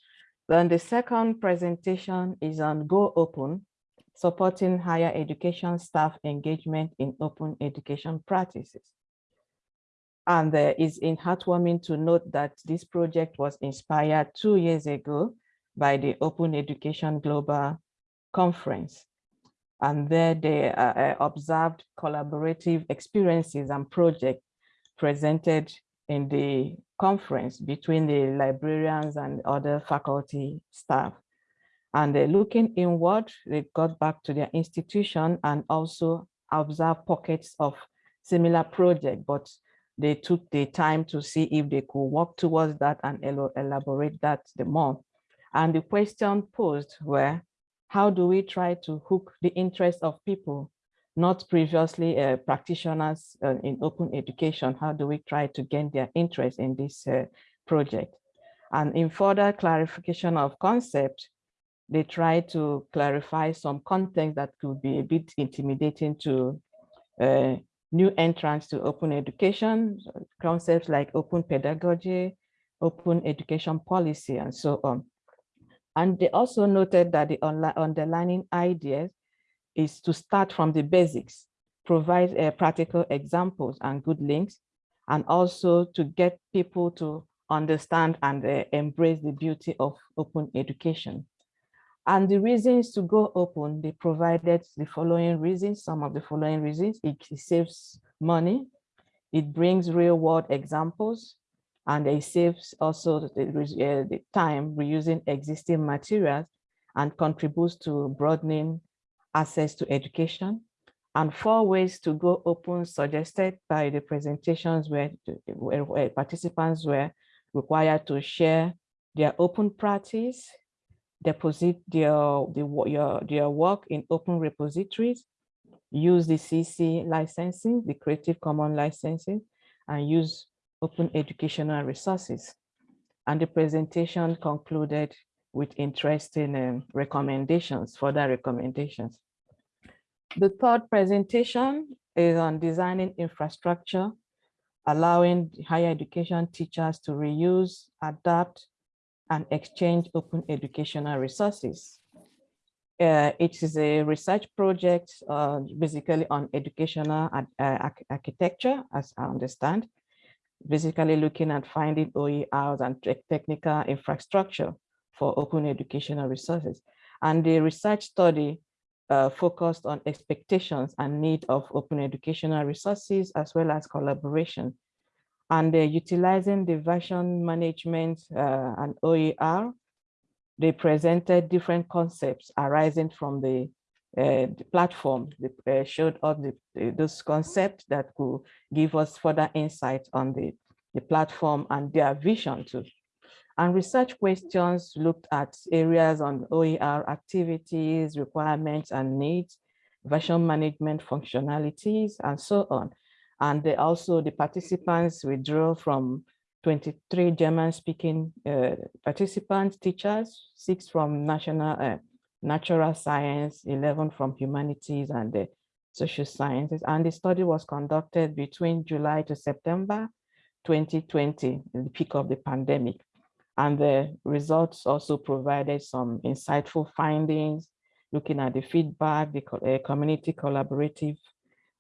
Then the second presentation is on Go Open, supporting higher education staff engagement in open education practices. And there is in heartwarming to note that this project was inspired two years ago by the Open Education Global Conference. And there they uh, uh observed collaborative experiences and projects presented in the conference between the librarians and other faculty staff. And uh, looking inward, they got back to their institution and also observed pockets of similar project, but they took the time to see if they could work towards that and elaborate that the more. And the question posed were, how do we try to hook the interest of people, not previously uh, practitioners uh, in open education? How do we try to gain their interest in this uh, project? And in further clarification of concept, they try to clarify some content that could be a bit intimidating to uh, new entrants to open education, concepts like open pedagogy, open education policy, and so on. And they also noted that the underlying idea is to start from the basics, provide uh, practical examples and good links, and also to get people to understand and uh, embrace the beauty of open education. And the reasons to go open, they provided the following reasons, some of the following reasons. It, saves money, it brings real world examples, and it saves also the, uh, the time reusing existing materials and contributes to broadening access to education. And four ways to go open suggested by the presentations where, where participants were required to share their open practice, deposit their, their, their work in open repositories, use the CC licensing, the Creative Commons licensing, and use open educational resources. And the presentation concluded with interesting um, recommendations, further recommendations. The third presentation is on designing infrastructure, allowing higher education teachers to reuse, adapt, and exchange open educational resources. Uh, it is a research project uh, basically on educational uh, architecture, as I understand, basically looking at finding OERs and technical infrastructure for open educational resources. And the research study uh, focused on expectations and need of open educational resources as well as collaboration. And uh, utilizing the version management uh, and OER, they presented different concepts arising from the, uh, the platform. They uh, showed up the, those concepts that could give us further insight on the, the platform and their vision too. And research questions looked at areas on OER activities, requirements and needs, version management functionalities, and so on. And they also the participants withdrew from 23 German-speaking uh, participants, teachers, six from national uh, natural science, 11 from humanities and uh, social sciences. And the study was conducted between July to September 2020, the peak of the pandemic. And the results also provided some insightful findings, looking at the feedback, the uh, community collaborative,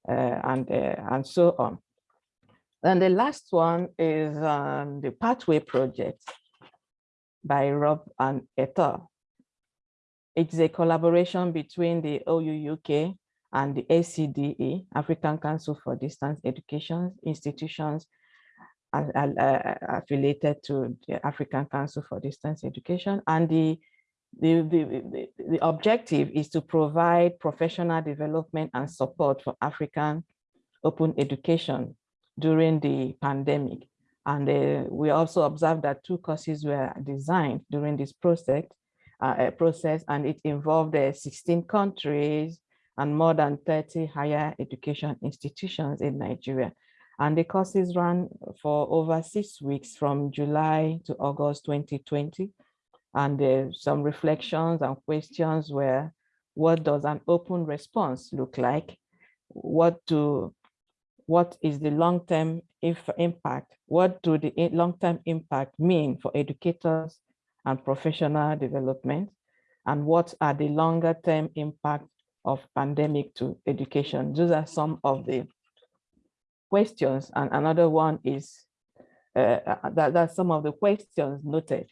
uh, and, uh, and so on. And the last one is um, the Pathway Project by Rob and Etal. It's a collaboration between the OU UK and the ACDE, African Council for Distance Education institutions affiliated to the African Council for Distance Education. And the, the, the, the, objective is to provide professional development and support for African open education during the pandemic. And uh, we also observed that two courses were designed during this process, uh, process and it involved uh, 16 countries and more than 30 higher education institutions in Nigeria. And the courses ran for over six weeks from July to August 2020. And uh, some reflections and questions were, what does an open response look like? What do, what is the long-term impact? What do the long-term impact mean for educators and professional development? And what are the longer-term impact of pandemic to education? Those are some of the questions. And another one is uh, uh, that, that some of the questions noted.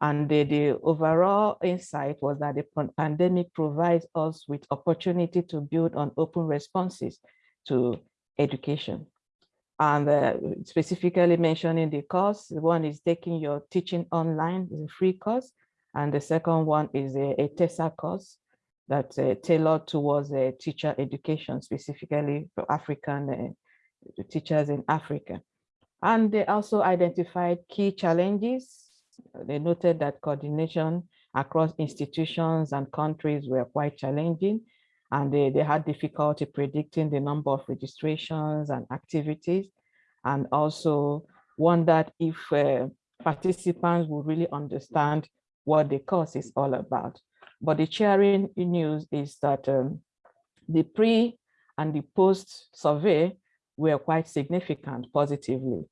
And the, the overall insight was that the pandemic provides us with opportunity to build on open responses to education. And uh, specifically mentioning the course, one is taking your teaching online, is a free course. And the second one is a, a TESSA course that's uh, tailored towards uh, teacher education, specifically for African uh, to teachers in Africa. And they also identified key challenges. They noted that coordination across institutions and countries were quite challenging, and they, they had difficulty predicting the number of registrations and activities, and also wondered if uh, participants would really understand what the course is all about. But the cheering news is that um, the pre and the post survey were quite significant positively.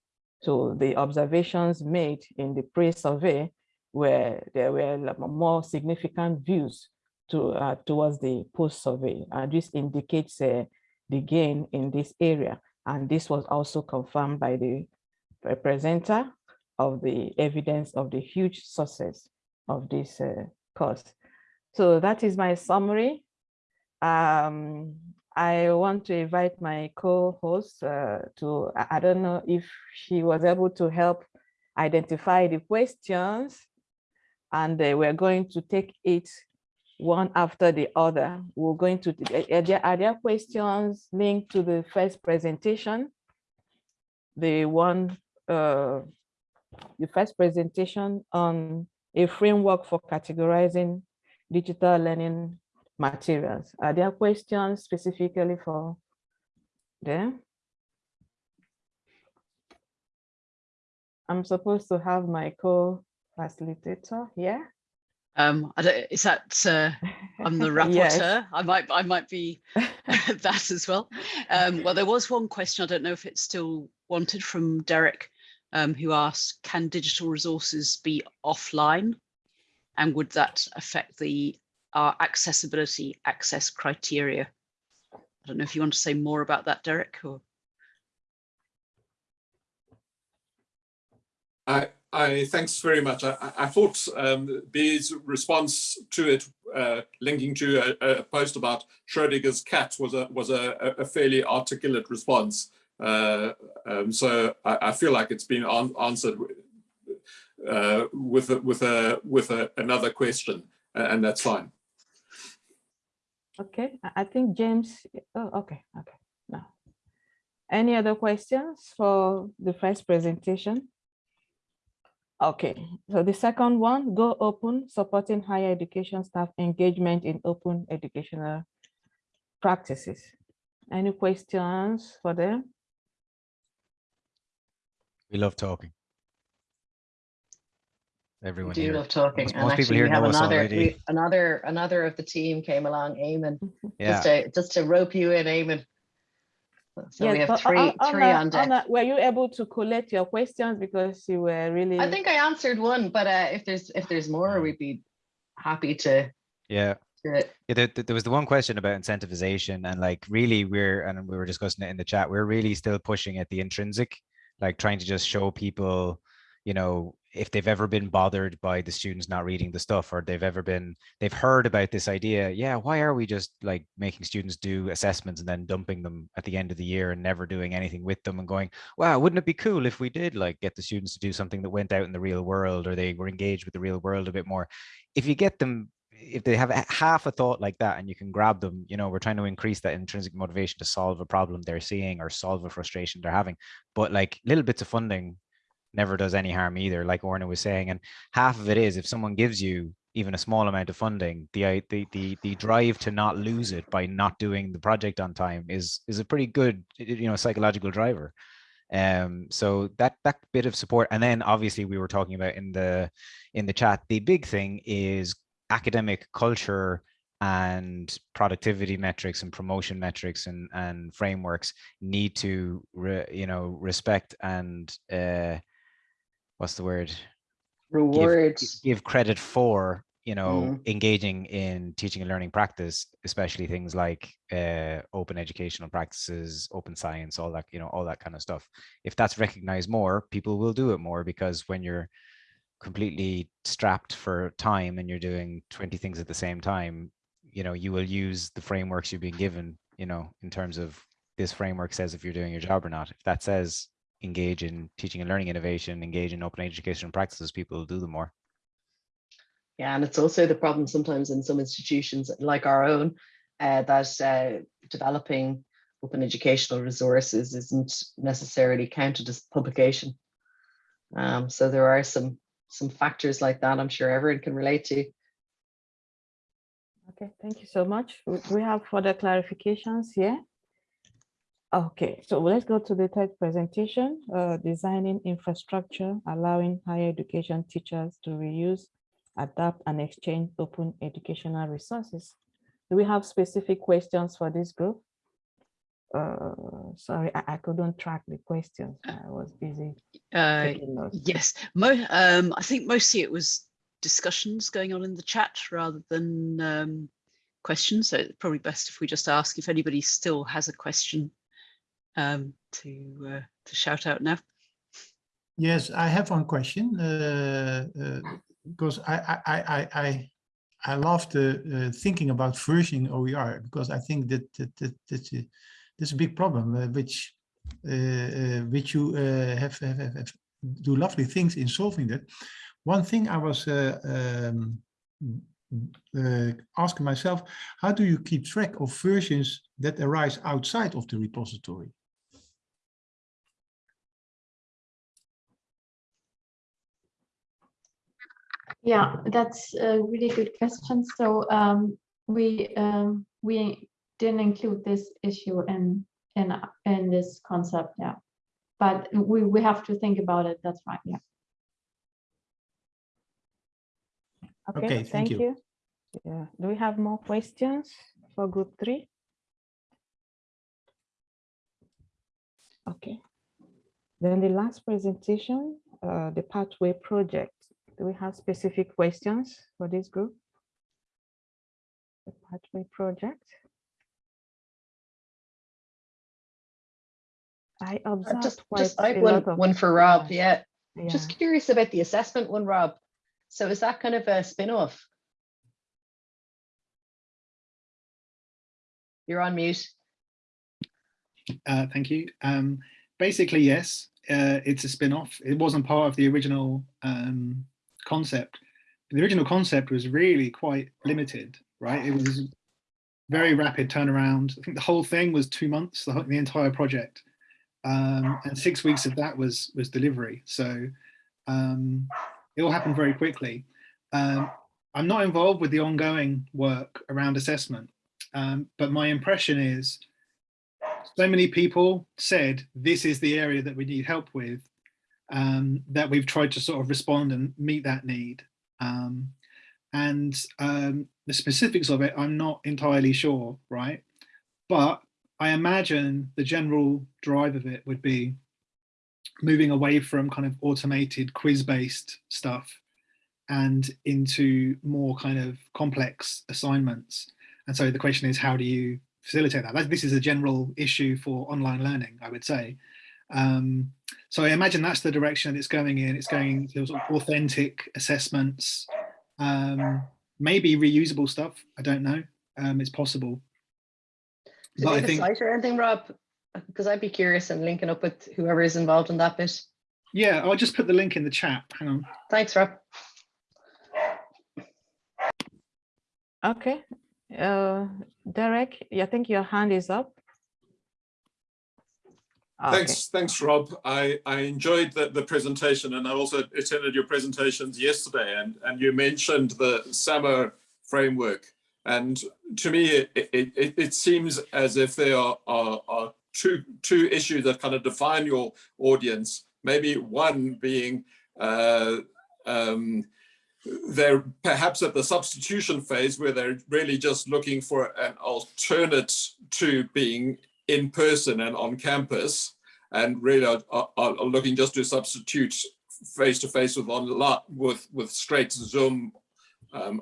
So the observations made in the pre-survey were there were more significant views to uh, towards the post-survey, and this indicates uh, the gain in this area. And this was also confirmed by the presenter of the evidence of the huge success of this uh, course. So that is my summary. Um, I want to invite my co-host uh, to, I don't know if she was able to help identify the questions and uh, we're going to take it one after the other. We're going to, are there, are there questions linked to the first presentation? The one, uh, the first presentation on a framework for categorizing digital learning materials. Are there questions specifically for them? I'm supposed to have my co-facilitator here. Um, I don't, is that uh, I'm the (laughs) Yes. rapporteur? I might I might be (laughs) (laughs) that as well. Um, well, there was one question. I don't know if it's still wanted from Derek, um, who asked, "Can digital resources be offline, and would that affect the our accessibility access criteria?" I don't know if you want to say more about that, Derek, or I, I thanks very much. I, I- thought um, B's response to it, uh, linking to a, a post about Schrodinger's cat, was a was a, a fairly articulate response. Uh, um, so I, I feel like it's been an answered uh, with a, with a with a, another question, and that's fine. Okay, I- think James, oh, okay, okay, no. Any other questions for the first presentation? Okay, so the second one, go open, supporting higher education staff engagement in open educational practices. Any questions for them? We love talking. We Everyone do here. love talking. Most- And most actually, here we have another, we- another, another of the team came along, Eamon, (laughs) Yeah. just to, just to rope you in, Eamon. So we have but three, Anna- three on deck. Anna, Were you able to collect your questions because you were really? I think I answered one, but uh, if there's, if there's more, we'd be happy to, Yeah. to Yeah, there, there there was the one question about incentivization and like really we're, and we were discussing it in the chat, we're really still pushing at the intrinsic, like trying to just show people, you know, if they've ever been bothered by the students not reading the stuff or they've ever been, they've heard about this idea. Yeah, why are we just like making students do assessments and then dumping them at the end of the year and never doing anything with them and going, wow, wouldn't it be cool if we did like get the students to do something that went out in the real world or they were engaged with the real world a bit more? If you get them if they have a- half a thought like that and you can grab them, you know, we're trying to increase that intrinsic motivation to solve a problem they're seeing or solve a frustration they're having. But like little bits of funding never does any harm either, like Orna was saying. And half of it is if someone gives you even a small amount of funding, the the the the drive to not lose it by not doing the project on time is is a pretty good, you know, psychological driver. Um, so that that bit of support, and then obviously we were talking about in the in the chat, the big thing is academic culture and productivity metrics and promotion metrics and and frameworks need to re, you know respect and uh what's the word give, rewards. give credit for you know Mm. engaging in teaching and learning practice especially things like uh, open educational practices open science all that you know all that kind of stuff if that's recognized more people will do it more because when you're completely strapped for time and you're doing 20 things at the same time you know you will use the frameworks you've been given you know in terms of this framework says if you're doing your job or not if that says engage in teaching and learning innovation engage in open educational practices people will do them more Yeah, and it's also the problem sometimes in some institutions like our own, uh, that uh, developing open educational resources isn't necessarily counted as publication. Um, so there are some some factors like that I'm sure everyone can relate to. Okay, thank you so much. We we have further clarifications here. Okay, so let's go to the third presentation, uh, designing infrastructure, allowing higher education teachers to reuse, adapt and exchange open educational resources. Do we have specific questions for this group? Uh, sorry, I, I couldn't track the questions. I was busy. uh, yes, mo um, I think mostly it was discussions going on in the chat rather than um, questions. So it's probably best if we just ask if anybody still has a question um, to uh, to shout out now. Yes, I have one question uh, uh, because I I I I I, love the uh, thinking about versioning OER because I think that that, that that's a that's a big problem uh, which uh, uh, which you uh, have, have, have, have do lovely things in solving that. One thing I was uh, um, uh, asking myself, how do you keep track of versions that arise outside of the repository? Yeah, that's a really good question. So um, we um, we didn't include this issue in in in this concept, yeah. But we we have to think about it. That's right, yeah. Okay, Okay, thank thank you. you. Yeah, do we have more questions for group three? Okay. Then the last presentation, uh, the pathway project. Do we have specific questions for this group? The pathway project. I Uh, observed Just, just I have one, one for Rob. Yeah, yeah. just curious about the assessment one, Rob. So is that kind of a spin-off? You're on mute. Uh, thank you. Um, basically, yes, uh, it's a spin-off. It wasn't part of the original um, concept. The original concept was really quite limited, right? It was very rapid turnaround. I think the whole thing was two months, the, whole- the entire project. Um, and six weeks of that was was delivery. So um, it all happened very quickly. Um, I'm not involved with the ongoing work around assessment, um, but my impression is so many people said this is the area that we need help with um, that we've tried to sort of respond and meet that need um, and um, the specifics of it I'm not entirely sure right but I imagine the general drive of it would be moving away from kind of automated quiz based stuff and into more kind of complex assignments and so the question is how do you facilitate that. That- This is a general issue for online learning, I would say. Um, so I imagine that's the direction that it's going in. It's going to sort of authentic assessments, um, maybe reusable stuff. I don't know. Um, it's possible. Do But they I think, a site or anything, Rob? Because I'd be curious and linking up with whoever is involved in that bit. yeah, I'll just put the link in the chat. Hang on. Thanks, Rob. Okay, uh, Derek, I think your hand is up. Ah, okay. Thanks, thanks, Rob. I, I enjoyed the, the presentation and I also attended your presentations yesterday and, and you mentioned the SAMR framework. And to me, it, it, it, it seems as if there are, are, are two, two issues that kind of define your audience. Maybe one being uh, um, they're perhaps at the substitution phase where they're really just looking for an alternate to being in person and on campus and really are, are, are looking just to substitute face to face with online with with straight zoom um,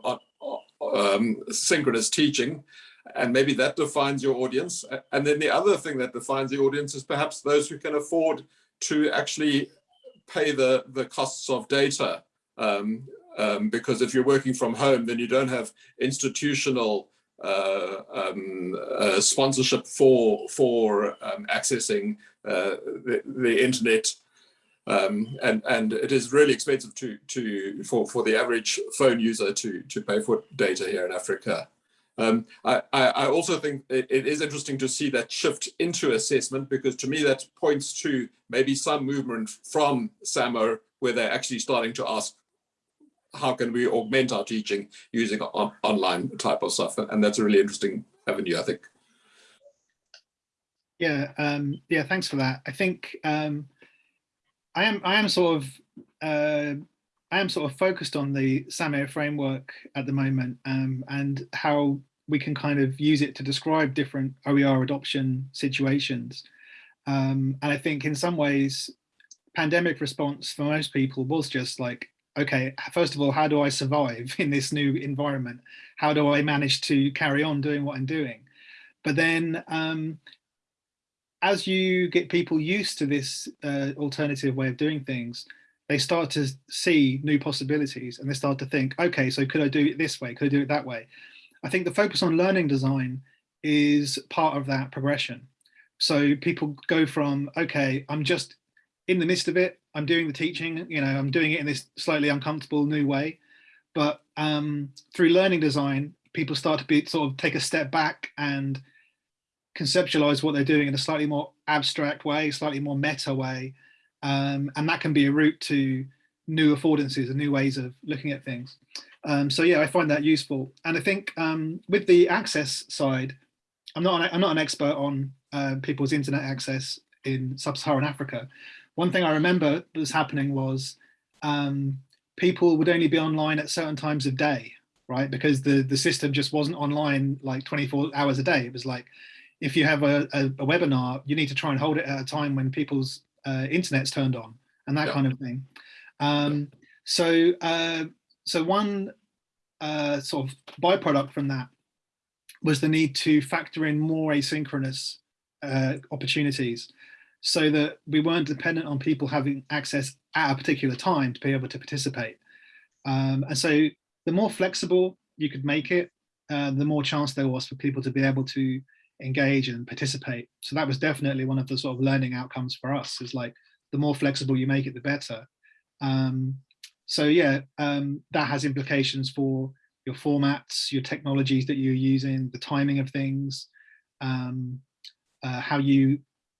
um, synchronous teaching. And maybe that defines your audience. And then the other thing that defines the audience is perhaps those who can afford to actually pay the the costs of data. Um, um, because if you're working from home, then you don't have institutional uh, um, uh, sponsorship for for um, accessing uh, the, the internet, um, and and it is really expensive to to for for the average phone user to to pay for data here in Africa. Um, I, I, also think it, it is interesting to see that shift into assessment because to me that points to maybe some movement from SAMR where they're actually starting to ask how can we augment our teaching using on, online type of stuff and that's a really interesting avenue i think Yeah, um, yeah, thanks for that. I think um, I am I am sort of uh, I am sort of focused on the SAMR framework at the moment um, and how we can kind of use it to describe different OER adoption situations. Um, and I think in some ways, pandemic response for most people was just like, okay, first of all, how do I survive in this new environment? How do I manage to carry on doing what I'm doing? But then um, as you get people used to this uh, alternative way of doing things, they start to see new possibilities and they start to think, okay, so could I do it this way? Could I do it that way? I think the focus on learning design is part of that progression. So people go from, okay, I'm just in the midst of it. I'm doing the teaching, you know, I'm doing it in this slightly uncomfortable new way. But um, through learning design, people start to be sort of take a step back and conceptualize what they're doing in a slightly more abstract way, slightly more meta way. Um, and that can be a route to new affordances and new ways of looking at things. Um, so yeah, I find that useful. And I think um, with the access side, I'm not an, I'm not an expert on uh, people's internet access in sub-Saharan Africa. One thing I remember that was happening was um, people would only be online at certain times of day, right? Because the, the system just wasn't online like 24 hours a day. It was like, if you have a, a, a webinar, you need to try and hold it at a time when people's uh, internet's turned on and that Yeah. kind of thing. Um, so, uh, so one uh, sort of byproduct from that was the need to factor in more asynchronous uh, opportunities so that we weren't dependent on people having access at a particular time to be able to participate. Um, and so the more flexible you could make it, uh, the more chance there was for people to be able to engage and participate. So that was definitely one of the sort of learning outcomes for us is like the more flexible you make it, the better. Um, so yeah, um, that has implications for your formats, your technologies that you're using, the timing of things, um, uh, how you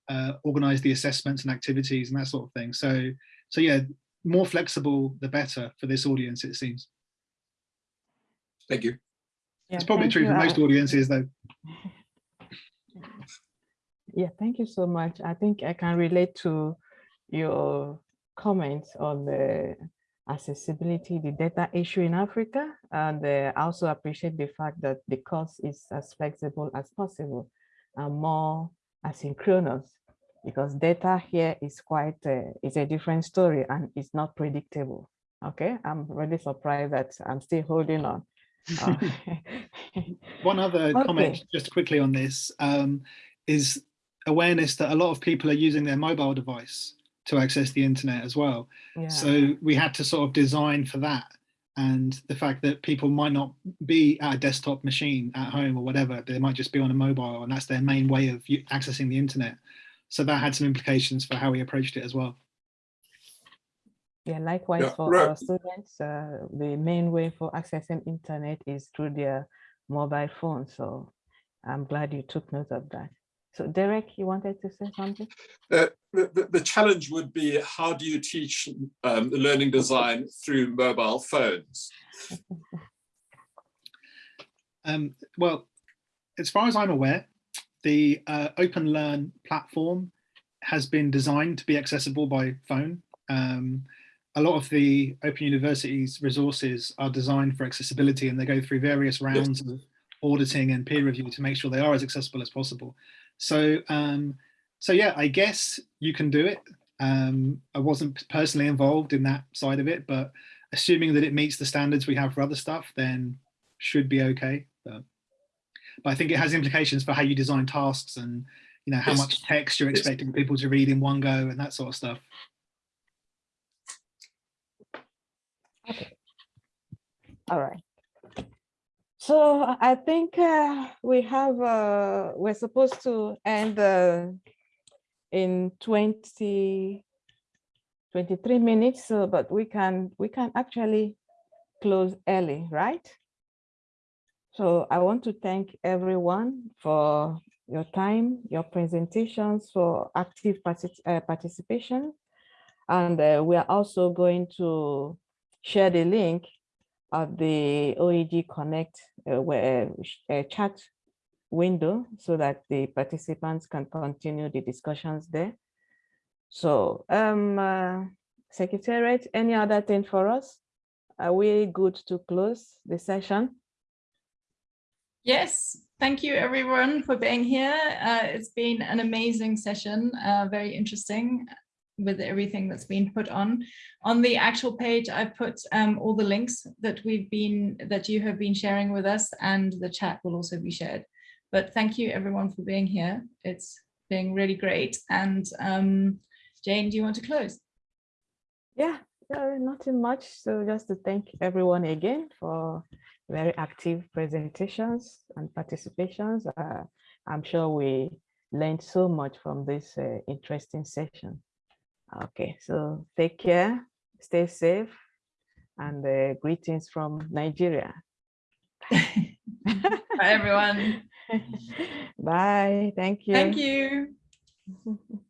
uh, organize the assessments and activities and that sort of thing. So, so yeah, more flexible, the better for this audience, it seems. Thank you. Yeah, It's probably true you. for I- most audiences though. (laughs) Yeah, thank you so much. I think I can relate to your comments on the accessibility, the data issue in Africa. And uh, I also appreciate the fact that the course is as flexible as possible and more asynchronous because data here is quite, uh, it's a different story and it's not predictable. Okay, I'm really surprised that I'm still holding on. (laughs) One other comment just quickly on this um, is awareness that a lot of people are using their mobile device to access the internet as well. yeah. So we had to sort of design for that. And the fact that people might not be at a desktop machine at home or whatever, they might just be on a mobile and that's their main way of accessing the internet. So that had some implications for how we approached it as well. Yeah, likewise Yeah, for right. our students, uh, the main way for accessing internet is through their mobile phone. So I'm glad you took note of that. So Derek, you wanted to say something? Uh, the, the- the challenge would be how do you teach um, learning design through mobile phones? (laughs) Um, well, as far as I'm aware, the uh, Open Learn platform has been designed to be accessible by phone. Um, a lot of the Open University's resources are designed for accessibility and they go through various rounds of auditing and peer review to make sure they are as accessible as possible. So, um, so yeah, I guess you can do it. Um, I wasn't personally involved in that side of it, but assuming that it meets the standards we have for other stuff, then should be okay. But, but I think it has implications for how you design tasks and you know how Yes. much text you're expecting people to read in one go and that sort of stuff. Okay. All right. So I think uh, we have, uh, we're supposed to end uh, in 20, 23 minutes, so, but we can, we can actually close early, right? So I want to thank everyone for your time, your presentations, for active partic- uh, participation. And uh, we are also going to share the link of the OEG Connect uh, uh, chat window so that the participants can continue the discussions there. So, um, uh, Secretariat, any other thing for us? Are we good to close the session? Yes, thank you everyone for being here. Uh, it's been an amazing session, uh, very interesting with everything that's been put on. On the actual page, I've put um, all the links that we've been, that you have been sharing with us and the chat will also be shared. But thank you everyone for being here. It's been really great. And um, Jane, do you want to close? Yeah, uh, nothing much. So just to thank everyone again for very active presentations and participations. Uh, I'm sure we learned so much from this uh, interesting session. Okay, so take care, stay safe, and uh, greetings from Nigeria. (laughs) Bye everyone. (laughs) Bye, thank you. Thank you. (laughs)